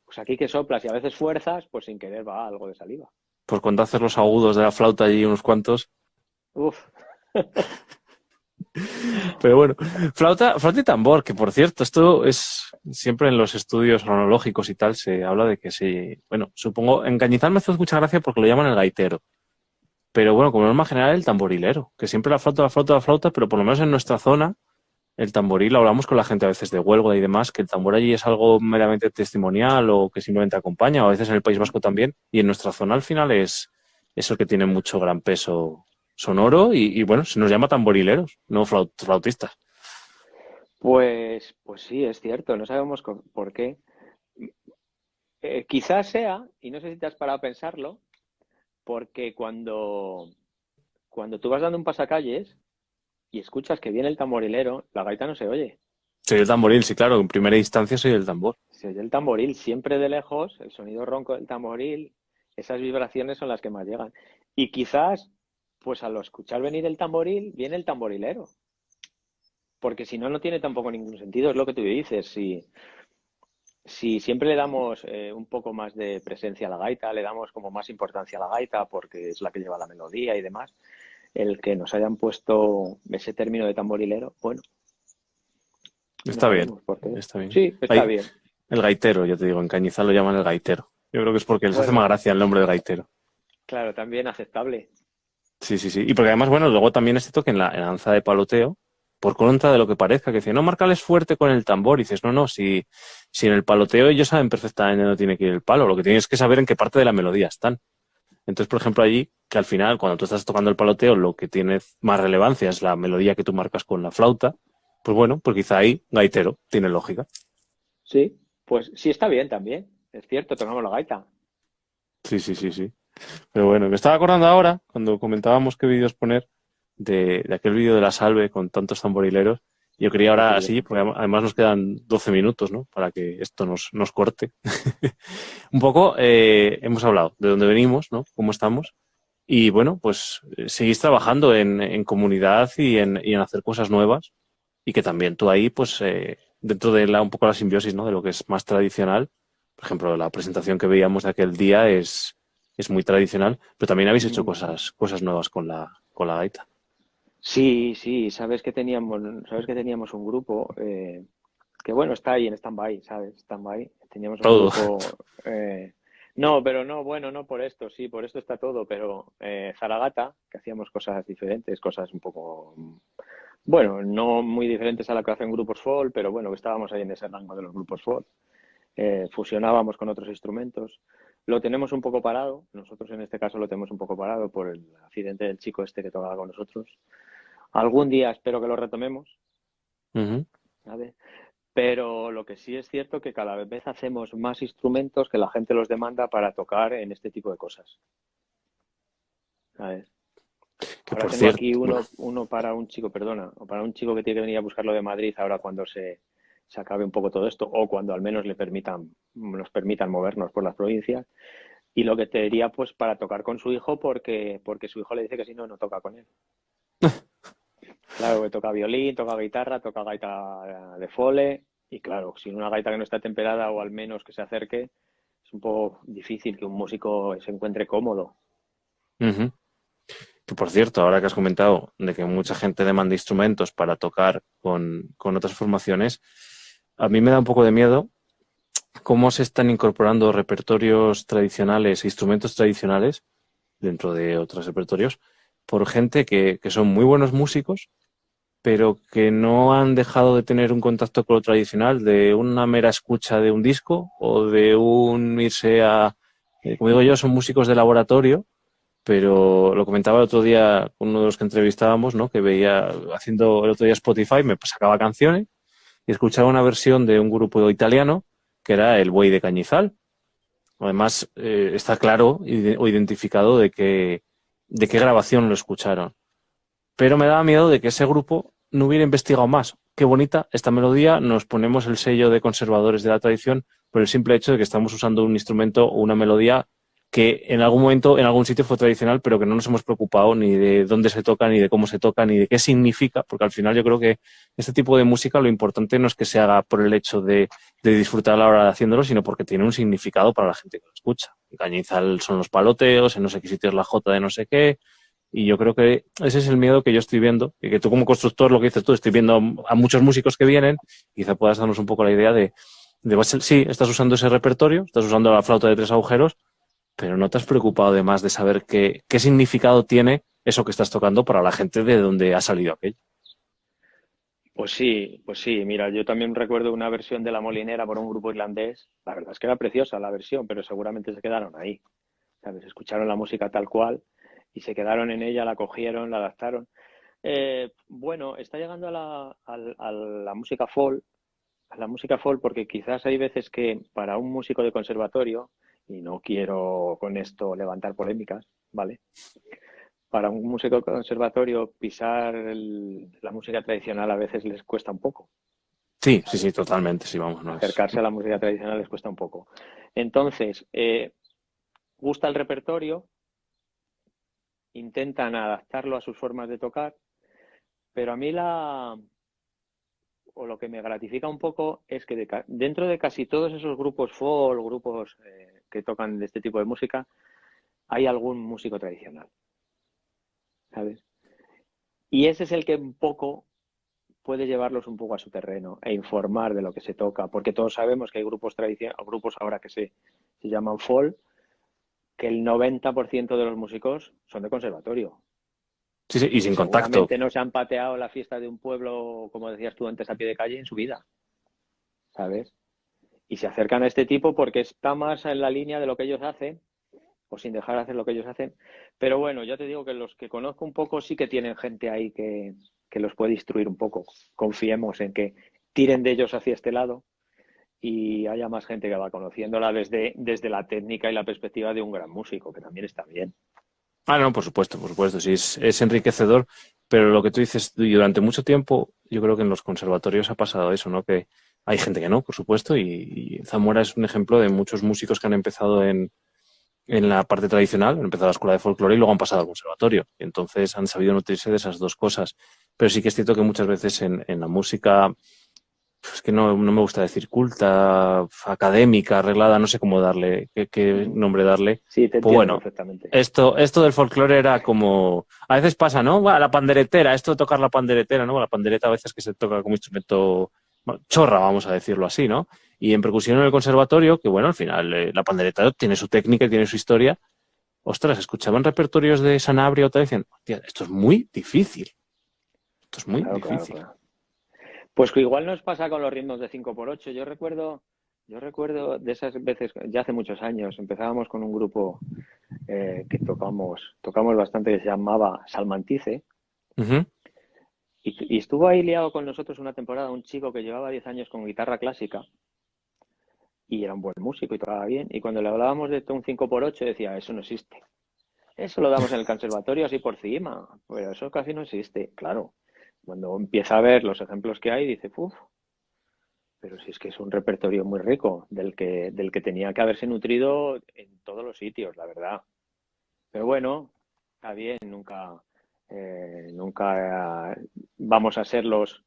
pues aquí que soplas y a veces fuerzas, pues sin querer va algo de saliva. Pues cuando haces los agudos de la flauta allí unos cuantos. Uf, Pero bueno, flauta, flauta y tambor, que por cierto, esto es siempre en los estudios cronológicos y tal, se habla de que sí. Bueno, supongo, en Cañizal me hace mucha gracia porque lo llaman el gaitero. Pero bueno, como norma general, el tamborilero, que siempre la flauta, la flauta, la flauta, pero por lo menos en nuestra zona, el tamboril, hablamos con la gente a veces de Huelva y demás, que el tambor allí es algo meramente testimonial o que simplemente acompaña, o a veces en el País Vasco también, y en nuestra zona al final es, es el que tiene mucho gran peso sonoro y, bueno, se nos llama tamborileros, no flaut- flautistas. pues, pues sí, es cierto, no sabemos por qué. Eh, quizás sea, y no sé si te has parado a pensarlo, porque cuando, cuando tú vas dando un pasacalles y escuchas que viene el tamborilero, la gaita no se oye. Soy el tamboril, sí, claro, en primera instancia soy el tambor. Se oye el tamboril siempre de lejos, el sonido ronco del tamboril, esas vibraciones son las que más llegan. Y quizás, pues al escuchar venir el tamboril, viene el tamborilero. Porque si no, no tiene tampoco ningún sentido, es lo que tú dices. Si, si siempre le damos eh, un poco más de presencia a la gaita, le damos como más importancia a la gaita porque es la que lleva la melodía y demás, el que nos hayan puesto ese término de tamborilero, bueno. no Está bien, está bien. Sí, está Ahí- bien. El gaitero, ya te digo, en Cañizal lo llaman el gaitero. Yo creo que es porque les hace más gracia el nombre de gaitero. Claro, también aceptable. Sí, sí, sí. Y porque además, bueno, luego también es cierto que en la, en la danza de paloteo, por contra de lo que parezca, que dice, no, márcales fuerte con el tambor. Y dices, no, no, si, si en el paloteo ellos saben perfectamente dónde tiene que ir el palo, lo que tienes que saber en qué parte de la melodía están. Entonces, por ejemplo, allí, que al final, cuando tú estás tocando el paloteo, lo que tiene más relevancia es la melodía que tú marcas con la flauta, pues bueno, pues quizá ahí, gaitero, tiene lógica. Sí, pues sí está bien también. Es cierto, tocamos la gaita. Sí, sí, sí, sí. Pero bueno, me estaba acordando ahora, cuando comentábamos qué vídeos poner, de, de aquel vídeo de la salve con tantos tamborileros. Yo quería ahora Sí. así, porque además nos quedan 12 minutos, ¿no? Para que esto nos, nos corte. Un poco, eh, hemos hablado de dónde venimos, ¿no? Cómo estamos. Y bueno, pues eh, seguís trabajando en, en comunidad y en, y en hacer cosas nuevas. Y que también tú ahí, pues, eh, dentro de la, un poco la simbiosis, ¿no? De lo que es más tradicional. Por ejemplo, la presentación que veíamos de aquel día es, es muy tradicional, pero también habéis hecho cosas, cosas nuevas con la, con la gaita. Sí, sí, sabes que teníamos, sabes que teníamos un grupo eh, que bueno, está ahí en stand-by, ¿sabes? Stand-by. Teníamos un Todo. grupo. eh, no, pero no, bueno, no por esto, sí, por esto está todo, pero eh, Zaragata, que hacíamos cosas diferentes, cosas un poco, bueno, no muy diferentes a la que hacen grupos folk, pero bueno, que estábamos ahí en ese rango de los grupos folk. Eh, fusionábamos con otros instrumentos. Lo tenemos un poco parado, nosotros en este caso lo tenemos un poco parado por el accidente del chico este que tocaba con nosotros. Algún día espero que lo retomemos. Pero lo que sí es cierto que cada vez hacemos más instrumentos que la gente los demanda para tocar en este tipo de cosas. Que Ahora por tengo cierto, aquí uno, uno para un chico, perdona, o para un chico que tiene que venir a buscarlo de Madrid ahora cuando se, se acabe un poco todo esto, o cuando al menos le permitan, nos permitan movernos por las provincias. Y lo que te diría, pues, para tocar con su hijo, porque, porque su hijo le dice que si no, no toca con él. Claro, que toca violín, toca guitarra, toca gaita de fole, y claro, sin una gaita que no está temperada o al menos que se acerque, es un poco difícil que un músico se encuentre cómodo. Por cierto, ahora que has comentado de que mucha gente demanda instrumentos para tocar con, con otras formaciones, a mí me da un poco de miedo cómo se están incorporando repertorios tradicionales, instrumentos tradicionales dentro de otros repertorios, por gente que, que son muy buenos músicos, pero que no han dejado de tener un contacto con lo tradicional, de una mera escucha de un disco o de un irse a, eh, como digo yo, son músicos de laboratorio, pero lo comentaba el otro día con uno de los que entrevistábamos, ¿no? Que veía haciendo el otro día Spotify, me sacaba canciones y escuchaba una versión de un grupo italiano que era El Buey de Cañizal. Además, eh, está claro o identificado de de qué grabación lo escucharon. Pero me daba miedo de que ese grupo no hubiera investigado más qué bonita esta melodía, nos ponemos el sello de conservadores de la tradición por el simple hecho de que estamos usando un instrumento o una melodía que en algún momento, en algún sitio fue tradicional, pero que no nos hemos preocupado ni de dónde se toca, ni de cómo se toca, ni de qué significa, porque al final yo creo que este tipo de música lo importante no es que se haga por el hecho de, disfrutar a la hora de haciéndolo, sino porque tiene un significado para la gente que lo escucha. Cañizal son los paloteos, en no sé qué sitio es la jota de no sé qué, y yo creo que ese es el miedo que yo estoy viendo, y que tú como constructor, lo que dices tú, estoy viendo a muchos músicos que vienen, quizá puedas darnos un poco la idea de, de sí, estás usando ese repertorio, estás usando la flauta de tres agujeros, pero no te has preocupado además de saber qué, qué significado tiene eso que estás tocando para la gente de donde ha salido aquello. Pues sí, pues sí. Mira, yo también recuerdo una versión de La Molinera por un grupo irlandés. La verdad es que era preciosa la versión, pero seguramente se quedaron ahí. ¿Sabes? Escucharon la música tal cual y se quedaron en ella, la cogieron, la adaptaron. Eh, bueno, está llegando a la, a la música folk, a la música folk porque quizás hay veces que para un músico de conservatorio y no quiero con esto levantar polémicas, ¿vale? Para un músico conservatorio pisar la música tradicional a veces les cuesta un poco. Sí, sí, sí, totalmente, sí, vamos. Acercarse a la música tradicional les cuesta un poco. Entonces, eh, gusta el repertorio, intentan adaptarlo a sus formas de tocar, pero a mí la, o lo que me gratifica un poco es que dentro de casi todos esos grupos folk, grupos eh, que tocan de este tipo de música, hay algún músico tradicional. ¿Sabes? Y ese es el que un poco puede llevarlos un poco a su terreno e informar de lo que se toca, porque todos sabemos que hay grupos tradicionales, grupos ahora que se, se llaman folk, que el 90% de los músicos son de conservatorio. Sí, sí, y sin contacto. no se han pateado la fiesta de un pueblo, como decías tú antes, a pie de calle en su vida. ¿Sabes? Y se acercan a este tipo porque está más en la línea de lo que ellos hacen, o sin dejar de hacer lo que ellos hacen. Pero bueno, ya te digo que los que conozco un poco sí que tienen gente ahí que, que los puede instruir un poco. Confiemos en que tiren de ellos hacia este lado y haya más gente que va conociéndola desde, desde la técnica y la perspectiva de un gran músico, que también está bien. Ah, no, por supuesto, por supuesto, sí, es, enriquecedor, pero lo que tú dices, durante mucho tiempo, yo creo que en los conservatorios ha pasado eso, ¿no? Que hay gente que no, por supuesto, y, Zamora es un ejemplo de muchos músicos que han empezado en, en la parte tradicional, han empezado la escuela de folclore y luego han pasado al conservatorio. Y entonces han sabido nutrirse de esas dos cosas. Pero sí que es cierto que muchas veces en la música es que no, no, me gusta decir culta, académica, arreglada, no sé cómo darle, qué, nombre darle. Sí, te pues bueno, perfectamente. Esto, esto del folclore era como, a veces pasa, ¿no? La panderetera, esto de tocar la panderetera, ¿no? La pandereta a veces que se toca como instrumento chorra, vamos a decirlo así, ¿no? Y en percusión en el conservatorio, que bueno, al final eh, la pandereta tiene su técnica y tiene su historia. Ostras, escuchaban repertorios de Sanabria o te decían, esto es muy difícil. Esto es muy difícil. Pues que igual nos pasa con los ritmos de 5x8. Yo recuerdo, yo recuerdo de esas veces, ya hace muchos años, empezábamos con un grupo eh, que tocamos, tocamos bastante que se llamaba Salmantice. y, estuvo ahí liado con nosotros una temporada un chico que llevaba 10 años con guitarra clásica y era un buen músico y tocaba bien. Y cuando le hablábamos de un 5x8 decía, eso no existe. Eso lo damos en el conservatorio así por encima, pero eso casi no existe. Claro, cuando empieza a ver los ejemplos que hay, dice, uff, pero si es que es un repertorio muy rico, del que, del que tenía que haberse nutrido en todos los sitios, la verdad. Pero bueno, está bien, nunca, eh, nunca vamos a ser los,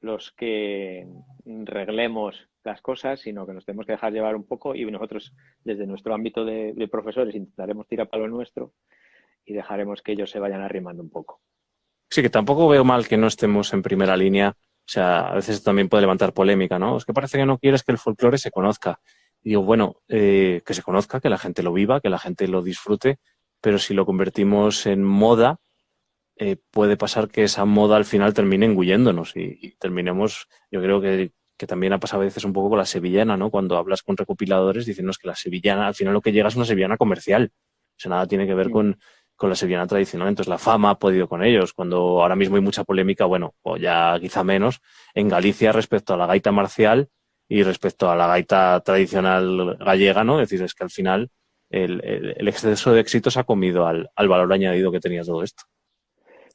los que reglemos las cosas, sino que nos tenemos que dejar llevar un poco y nosotros desde nuestro ámbito de, de profesores intentaremos tirar para lo nuestro y dejaremos que ellos se vayan arrimando un poco. Sí, que tampoco veo mal que no estemos en primera línea. O sea, a veces también puede levantar polémica, ¿no? Es que parece que no quieres que el folclore se conozca. Y digo, bueno, eh, que se conozca, que la gente lo viva, que la gente lo disfrute, pero si lo convertimos en moda, eh, puede pasar que esa moda al final termine engulléndonos y, terminemos, yo creo que, que, también ha pasado a veces un poco con la sevillana, ¿no? Cuando hablas con recopiladores, diciéndonos que la sevillana, al final lo que llega es una sevillana comercial. O sea, nada tiene que ver con, con la sevillana tradicional. Entonces la fama ha podido con ellos. Cuando ahora mismo hay mucha polémica, bueno, o ya quizá menos, en Galicia respecto a la gaita marcial y respecto a la gaita tradicional gallega, ¿no? Es decir, es que al final el, exceso de éxito se ha comido al, valor añadido que tenía todo esto.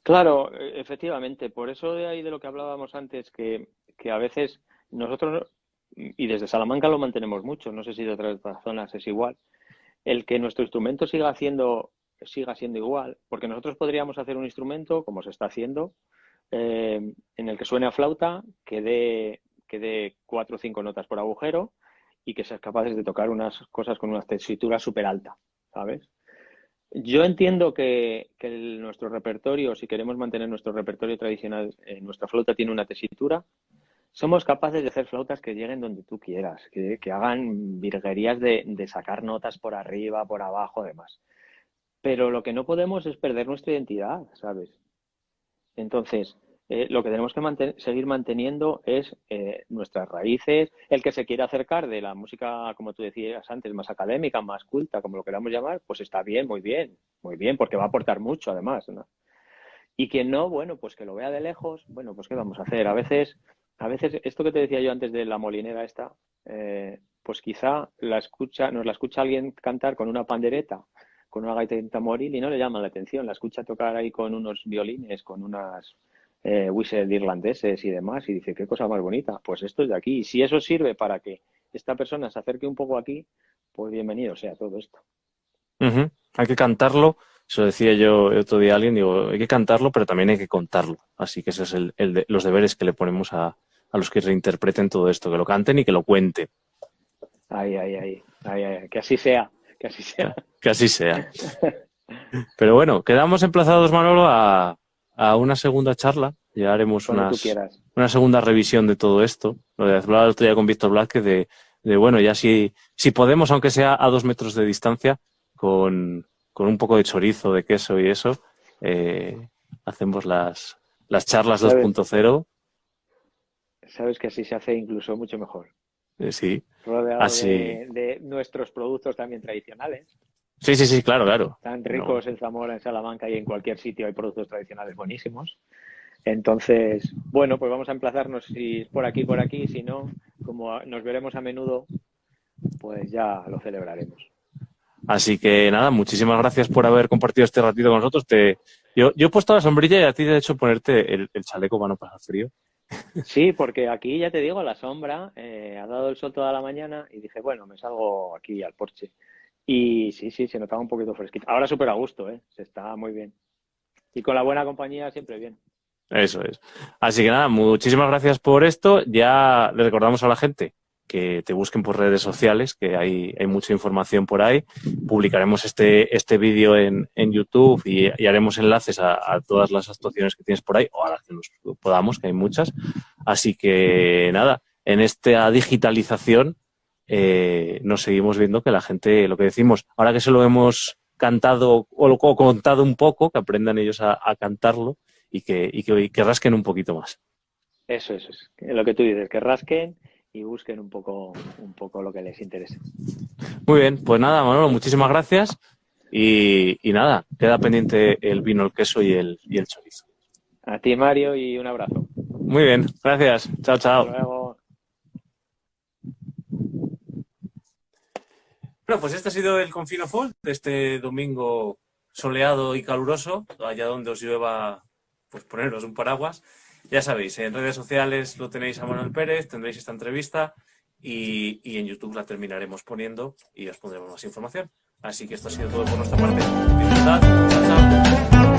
Claro, e, efectivamente. Por eso de ahí de lo que hablábamos antes, que, que a veces nosotros, y desde Salamanca lo mantenemos mucho, no sé si de otras zonas es igual, el que nuestro instrumento siga haciendo siga siendo igual, porque nosotros podríamos hacer un instrumento, como se está haciendo, eh, en el que suene a flauta, que dé, que dé cuatro o cinco notas por agujero y que seas capaces de tocar unas cosas con una tesitura súper alta, ¿sabes? Yo entiendo que, nuestro repertorio, si queremos mantener nuestro repertorio tradicional, eh, nuestra flauta tiene una tesitura. Somos capaces de hacer flautas que lleguen donde tú quieras, que, hagan virguerías de, de, sacar notas por arriba, por abajo, demás. Pero lo que no podemos es perder nuestra identidad, ¿sabes? Entonces, eh, lo que tenemos que seguir manteniendo es eh, nuestras raíces. El que se quiera acercar de la música, como tú decías antes, más académica, más culta, como lo queramos llamar, pues está bien, muy bien, muy bien, porque va a aportar mucho además. ¿no? Y quien no, bueno, pues que lo vea de lejos, bueno, pues ¿qué vamos a hacer? A veces, a veces esto que te decía yo antes de la molinera esta, eh, pues quizá la escucha, nos la escucha alguien cantar con una pandereta con una gaita tamboril y no le llama la atención. La escucha tocar ahí con unos violines, con unas eh, whistles irlandeses y demás y dice, qué cosa más bonita. Pues esto es de aquí. Y si eso sirve para que esta persona se acerque un poco aquí, pues bienvenido sea todo esto. Hay que cantarlo. Eso decía yo otro día a alguien, digo, hay que cantarlo, pero también hay que contarlo. Así que esos son el, los deberes que le ponemos a, a los que reinterpreten todo esto, que lo canten y que lo cuenten. Ay, ay, ay, ay, ay, que así sea. Que así sea. Que así sea. Pero bueno, quedamos emplazados, Manolo, a, una segunda charla. Ya haremos una segunda revisión de todo esto. Lo de hablar el otro día con Víctor Blázquez de, de, bueno, ya si, si podemos, aunque sea a dos metros de distancia, con, un poco de chorizo, de queso y eso, eh, hacemos las, las charlas 2.0. Sabes que así se hace incluso mucho mejor. Eh, sí. Rodeado De, nuestros productos también tradicionales. Sí, sí, sí, claro, claro. Tan ricos en Zamora, en Salamanca y en cualquier sitio hay productos tradicionales buenísimos. Entonces, bueno, pues vamos a emplazarnos si por aquí, por aquí, si no, como nos veremos a menudo, pues ya lo celebraremos. Así que nada, muchísimas gracias por haber compartido este ratito con nosotros. Te, yo, yo he puesto la sombrilla y a ti te he hecho ponerte el, el chaleco para no pasar frío. Sí, porque aquí ya te digo, la sombra, eh, ha dado el sol toda la mañana y dije, bueno, me salgo aquí al porche. Y sí, sí, se notaba un poquito fresquito. Ahora súper a gusto, ¿eh? Se está muy bien. Y con la buena compañía siempre bien. Eso es. Así que nada, muchísimas gracias por esto. Ya le recordamos a la gente que te busquen por redes sociales, que hay, hay mucha información por ahí. Publicaremos este, este vídeo en, en YouTube y, haremos enlaces a, todas las actuaciones que tienes por ahí, o a las que nos podamos, que hay muchas. Así que nada, en esta digitalización eh, nos seguimos viendo que la gente, lo que decimos, ahora que se lo hemos cantado o, contado un poco, que aprendan ellos a, cantarlo y que, y que, que rasquen un poquito más. Eso, eso es. Lo que tú dices, que rasquen y busquen un poco, un poco lo que les interese. Muy bien, pues nada, Manolo, muchísimas gracias. Y, nada, queda pendiente el vino, el queso y el, y el chorizo. A ti, Mario, y un abrazo. Muy bien, gracias. Chao, chao. luego. Bueno, pues este ha sido el Confino Fall de este domingo soleado y caluroso, allá donde os llueva, pues poneros un paraguas. Ya sabéis, en redes sociales lo tenéis a Manuel Pérez, tendréis esta entrevista y, en YouTube la terminaremos poniendo y os pondremos más información. Así que esto ha sido todo por nuestra parte. Disfrutad. Chao, chao.